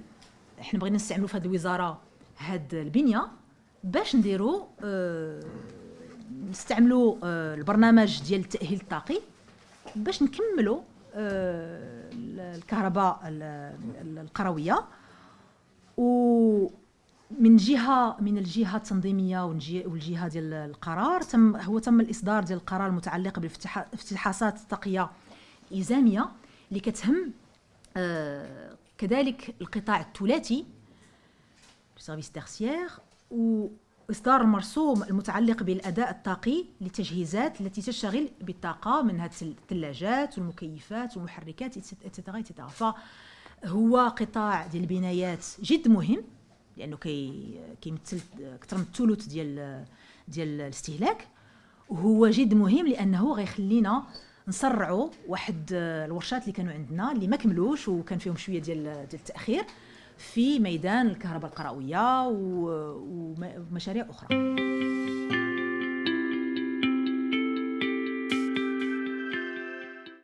إحنا بغينا نستعملوا في هذه الوزارة هاد البنية باش نديروا آه نستعملوا آه البرنامج ديال التاهيل الطاقي باش نكملوا آه الكهرباء القروية. ومن جهة من الجهة التنظيمية والجهة ديال القرار تم هو تم الإصدار ديال القرار المتعلق بالافتحاصات الطاقيه الالزاميه اللي كتهم آه كذلك القطاع الثلاثي سيرفيس تيرسيير واصدار المرسوم المتعلق بالأداء الطاقي للتجهيزات التي تشتغل بالطاقة منها الثلاجات والمكيفات والمحركات اتسيتيرا فهو قطاع ديال البنايات جد مهم لأنه كي كيمثل أكثر من الثلث ديال ديال الاستهلاك. وهو جد مهم لأنه غيخلينا نسرعوا واحد الورشات اللي كانوا عندنا اللي ما كملوش وكان فيهم شوية ديال ديال التأخير. في ميدان الكهرباء القرويه ومشاريع أخرى.